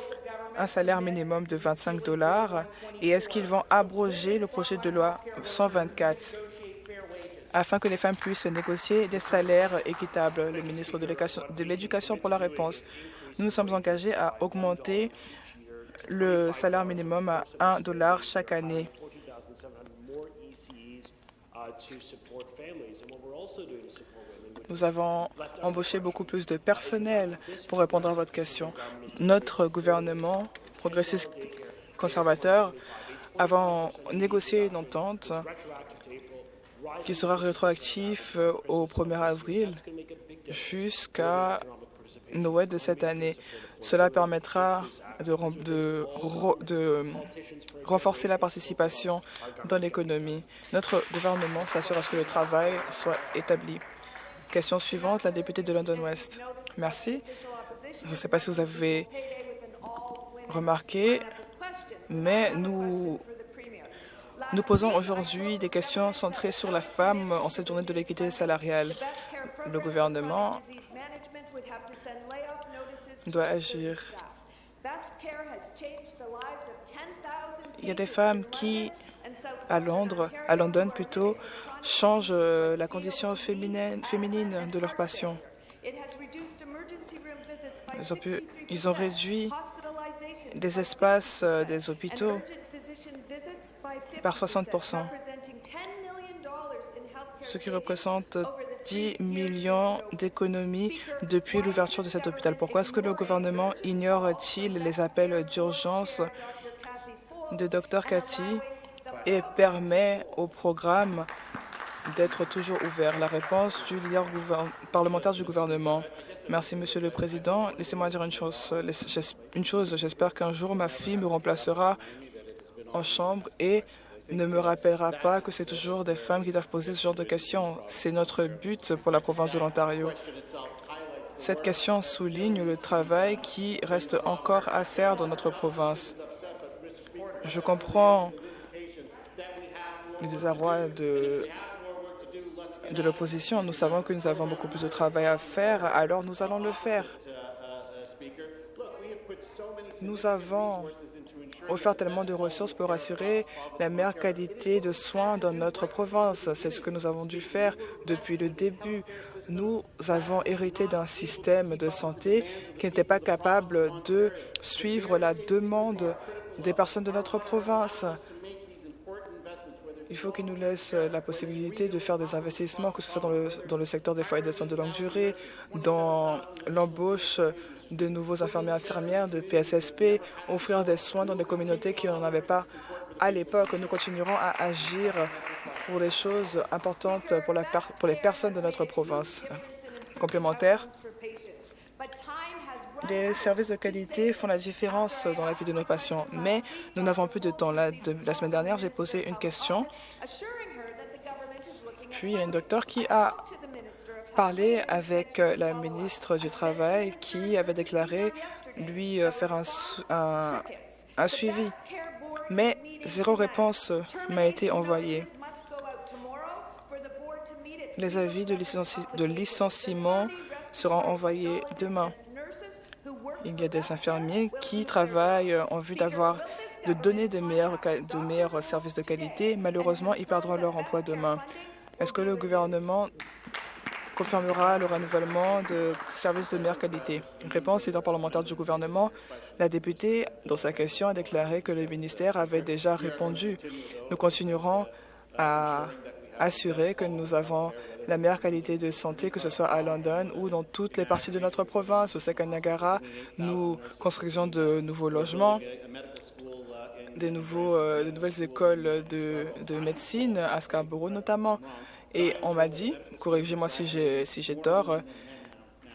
un salaire minimum de 25 dollars? Et est-ce qu'ils vont abroger le projet de loi 124 afin que les femmes puissent négocier des salaires équitables? Le ministre de l'Éducation pour la réponse. Nous nous sommes engagés à augmenter le salaire minimum à 1 dollar chaque année. Nous avons embauché beaucoup plus de personnel pour répondre à votre question. Notre gouvernement progressiste conservateur avons négocié une entente qui sera rétroactive au 1er avril jusqu'à Noël de cette année. Cela permettra de, renforcer la participation dans l'économie. Notre gouvernement s'assure à ce que le travail soit établi. Question suivante, la députée de London West. Merci. Je ne sais pas si vous avez remarqué, mais nous posons aujourd'hui des questions centrées sur la femme en cette journée de l'équité salariale. Le gouvernement doit agir. Il y a des femmes qui, à Londres, à London plutôt, changent euh, la condition féminine, féminine de leurs patients. Ils ont, pu, ils ont réduit des espaces euh, des hôpitaux par 60% ce qui représente 10 millions d'économies depuis l'ouverture de cet hôpital. Pourquoi est-ce que le gouvernement ignore-t-il les appels d'urgence de Dr Cathy et permet au programme d'être toujours ouvert? La réponse du leader parlementaire du gouvernement. Merci, Monsieur le Président. Laissez-moi dire une chose. Une chose, j'espère qu'un jour ma fille me remplacera en chambre et ne me rappellera pas que c'est toujours des femmes qui doivent poser ce genre de questions. C'est notre but pour la province de l'Ontario. Cette question souligne le travail qui reste encore à faire dans notre province. Je comprends le désarroi de, de l'opposition. Nous savons que nous avons beaucoup plus de travail à faire, alors nous allons le faire. Nous avons offert tellement de ressources pour assurer la meilleure qualité de soins dans notre province. C'est ce que nous avons dû faire depuis le début. Nous avons hérité d'un système de santé qui n'était pas capable de suivre la demande des personnes de notre province. Il faut qu'ils nous laissent la possibilité de faire des investissements, que ce soit dans le, secteur des foyers de soins de longue durée, dans l'embauche de nouveaux infirmiers infirmières, de PSSP, offrir des soins dans des communautés qui n'en avaient pas à l'époque. Nous continuerons à agir pour les choses importantes pour les personnes de notre province. Complémentaire, des services de qualité font la différence dans la vie de nos patients, mais nous n'avons plus de temps. La, semaine dernière, j'ai posé une question, puis il y a un docteur qui a parlé avec euh, la ministre du Travail qui avait déclaré lui euh, faire un, suivi. Mais zéro réponse m'a été envoyée. Les avis de licenciement seront envoyés demain. Il y a des infirmiers qui travaillent en vue d'avoir de donner de meilleurs, de meilleurs services de qualité. Malheureusement, ils perdront leur emploi demain. Est-ce que le gouvernement confirmera le renouvellement de services de meilleure qualité? Réponse leader parlementaire du gouvernement. La députée, dans sa question, a déclaré que le ministère avait déjà répondu. Nous continuerons à assurer que nous avons la meilleure qualité de santé, que ce soit à London ou dans toutes les parties de notre province. Au Sekanagara, nous construisons de nouveaux logements, des, nouveaux, euh, de nouvelles écoles de, de médecine, à Scarborough notamment. Et on m'a dit, corrigez-moi si j'ai si tort,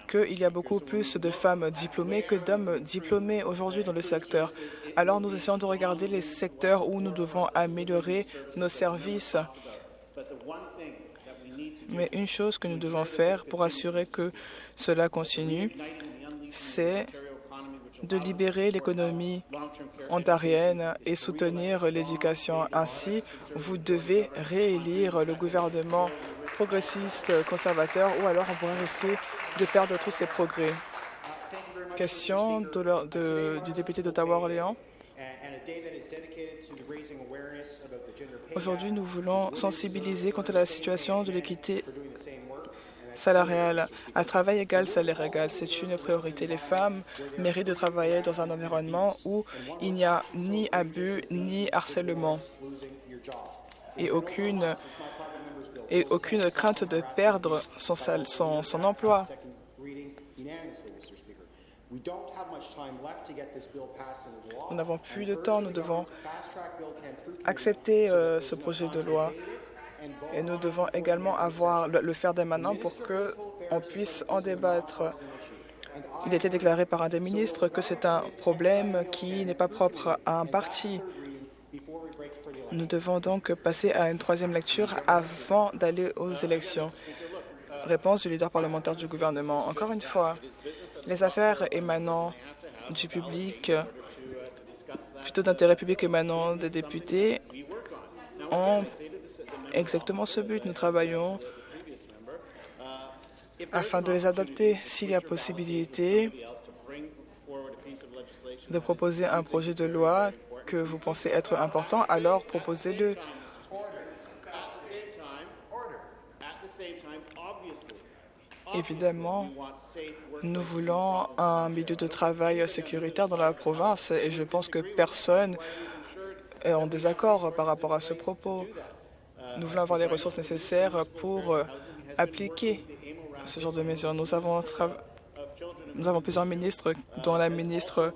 qu'il y a beaucoup plus de femmes diplômées que d'hommes diplômés aujourd'hui dans le secteur. Alors nous essayons de regarder les secteurs où nous devons améliorer nos services. Mais une chose que nous devons faire pour assurer que cela continue, c'est de libérer l'économie ontarienne et soutenir l'éducation. Ainsi, vous devez réélire le gouvernement progressiste conservateur ou alors on pourrait risquer de perdre tous ces progrès. Question du député d'Ottawa-Orléans. Aujourd'hui, nous voulons sensibiliser contre la situation de l'équité salariale. À travail égal, salaire égal, c'est une priorité. Les femmes méritent de travailler dans un environnement où il n'y a ni abus ni harcèlement et aucune, et aucune crainte de perdre son, son, son emploi. Nous n'avons plus de temps, nous devons accepter euh, ce projet de loi et nous devons également avoir le, faire dès maintenant pour qu'on puisse en débattre. Il a été déclaré par un des ministres que c'est un problème qui n'est pas propre à un parti. Nous devons donc passer à une troisième lecture avant d'aller aux élections. Réponse du leader parlementaire du gouvernement. Encore une fois, les affaires émanant du public, plutôt d'intérêt public émanant des députés, ont exactement ce but. Nous travaillons afin de les adopter s'il y a possibilité de proposer un projet de loi que vous pensez être important, alors proposez-le. Évidemment, nous voulons un milieu de travail sécuritaire dans la province et je pense que personne est en désaccord par rapport à ce propos. Nous voulons avoir les ressources nécessaires pour appliquer ce genre de mesures. Nous avons, nous avons plusieurs ministres, dont la ministre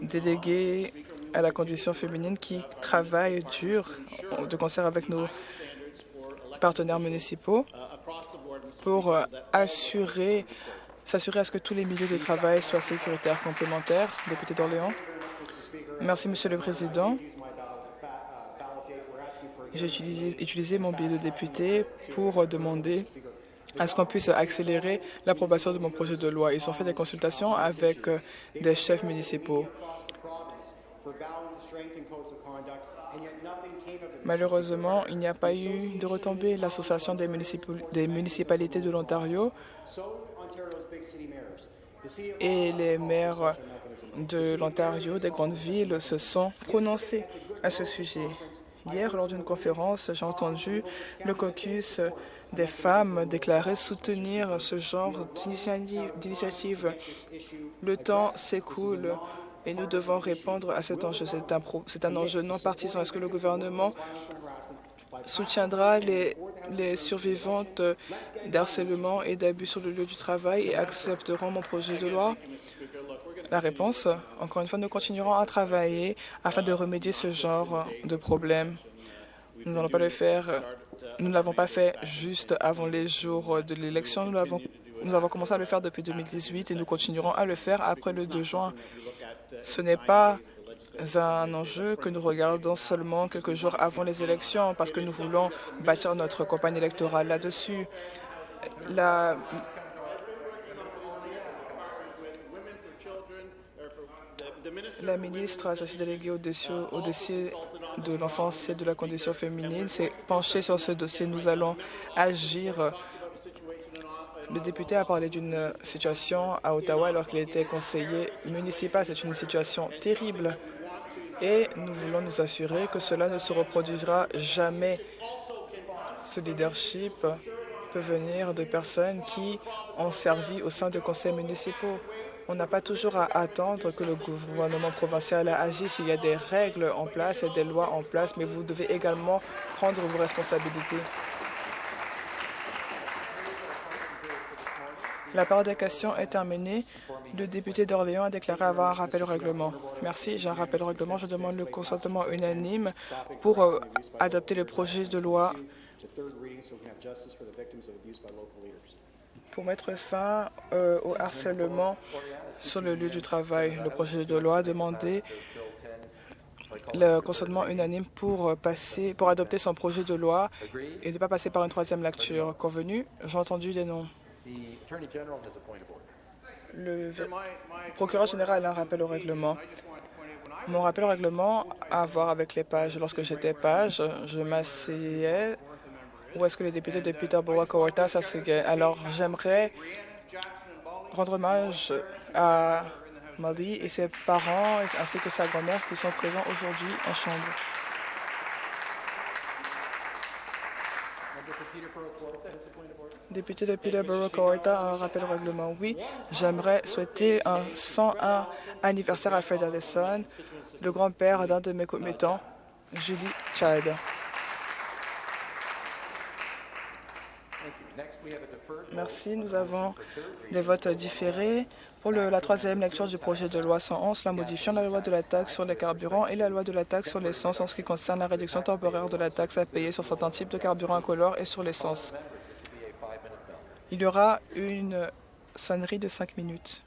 déléguée à la condition féminine qui travaille dur de concert avec nos partenaires municipaux pour assurer, s'assurer à ce que tous les milieux de travail soient sécuritaires complémentaires. Député d'Orléans. Merci, Monsieur le Président. J'ai utilisé, utilisé mon billet de député pour demander à ce qu'on puisse accélérer l'approbation de mon projet de loi. Ils ont fait des consultations avec des chefs municipaux. Malheureusement, il n'y a pas eu de retombée. L'Association des, des, municipalités de l'Ontario et les maires de l'Ontario, des grandes villes, se sont prononcés à ce sujet. Hier, lors d'une conférence, j'ai entendu le caucus des femmes déclarer soutenir ce genre d'initiative. Le temps s'écoule et nous devons répondre à cet enjeu. C'est un, enjeu non partisan. Est-ce que le gouvernement soutiendra les, survivantes d'harcèlement et d'abus sur le lieu du travail et accepteront mon projet de loi? La réponse, encore une fois, nous continuerons à travailler afin de remédier ce genre de problème. Nous n'allons pas le faire. Nous ne l'avons pas fait juste avant les jours de l'élection. Nous avons commencé à le faire depuis 2018 et nous continuerons à le faire après le 2 juin. Ce n'est pas un enjeu que nous regardons seulement quelques jours avant les élections parce que nous voulons bâtir notre campagne électorale là-dessus. La... La ministre associée déléguée au dossier, au dossier de l'enfance et de la condition féminine s'est penchée sur ce dossier. Nous allons agir le député a parlé d'une situation à Ottawa alors qu'il était conseiller municipal. C'est une situation terrible et nous voulons nous assurer que cela ne se reproduira jamais. Ce leadership peut venir de personnes qui ont servi au sein de conseils municipaux. On n'a pas toujours à attendre que le gouvernement provincial agisse. Il y a des règles en place et des lois en place, mais vous devez également prendre vos responsabilités. La période des questions est terminée. Le député d'Orléans a déclaré avoir un rappel au règlement. Merci. J'ai un rappel au règlement. Je demande le consentement unanime pour euh, adopter le projet de loi pour mettre fin euh, au harcèlement sur le lieu du travail. Le projet de loi a demandé le consentement unanime pour passer, pour adopter son projet de loi et ne pas passer par une troisième lecture. Convenu, j'ai entendu des noms. Le procureur général a un rappel au règlement. Mon rappel au règlement a à voir avec les pages. Lorsque j'étais page, je m'asseyais où est-ce que le député de Peterborough Kawarta s'asseyait. Alors, j'aimerais rendre hommage à Molly et ses parents ainsi que sa grand-mère qui sont présents aujourd'hui en chambre. Député de Peterborough Kawarta, un rappel au règlement. Oui, j'aimerais souhaiter un 101 anniversaire à Fred Allison, le grand-père d'un de mes commettants, Julie Chad. Merci. Nous avons des votes différés pour la troisième lecture du projet de loi 111, la modifiant la loi de la taxe sur les carburants et la loi de la taxe sur l'essence en ce qui concerne la réduction temporaire de la taxe à payer sur certains types de carburants incolores et sur l'essence. Il y aura une sonnerie de cinq minutes.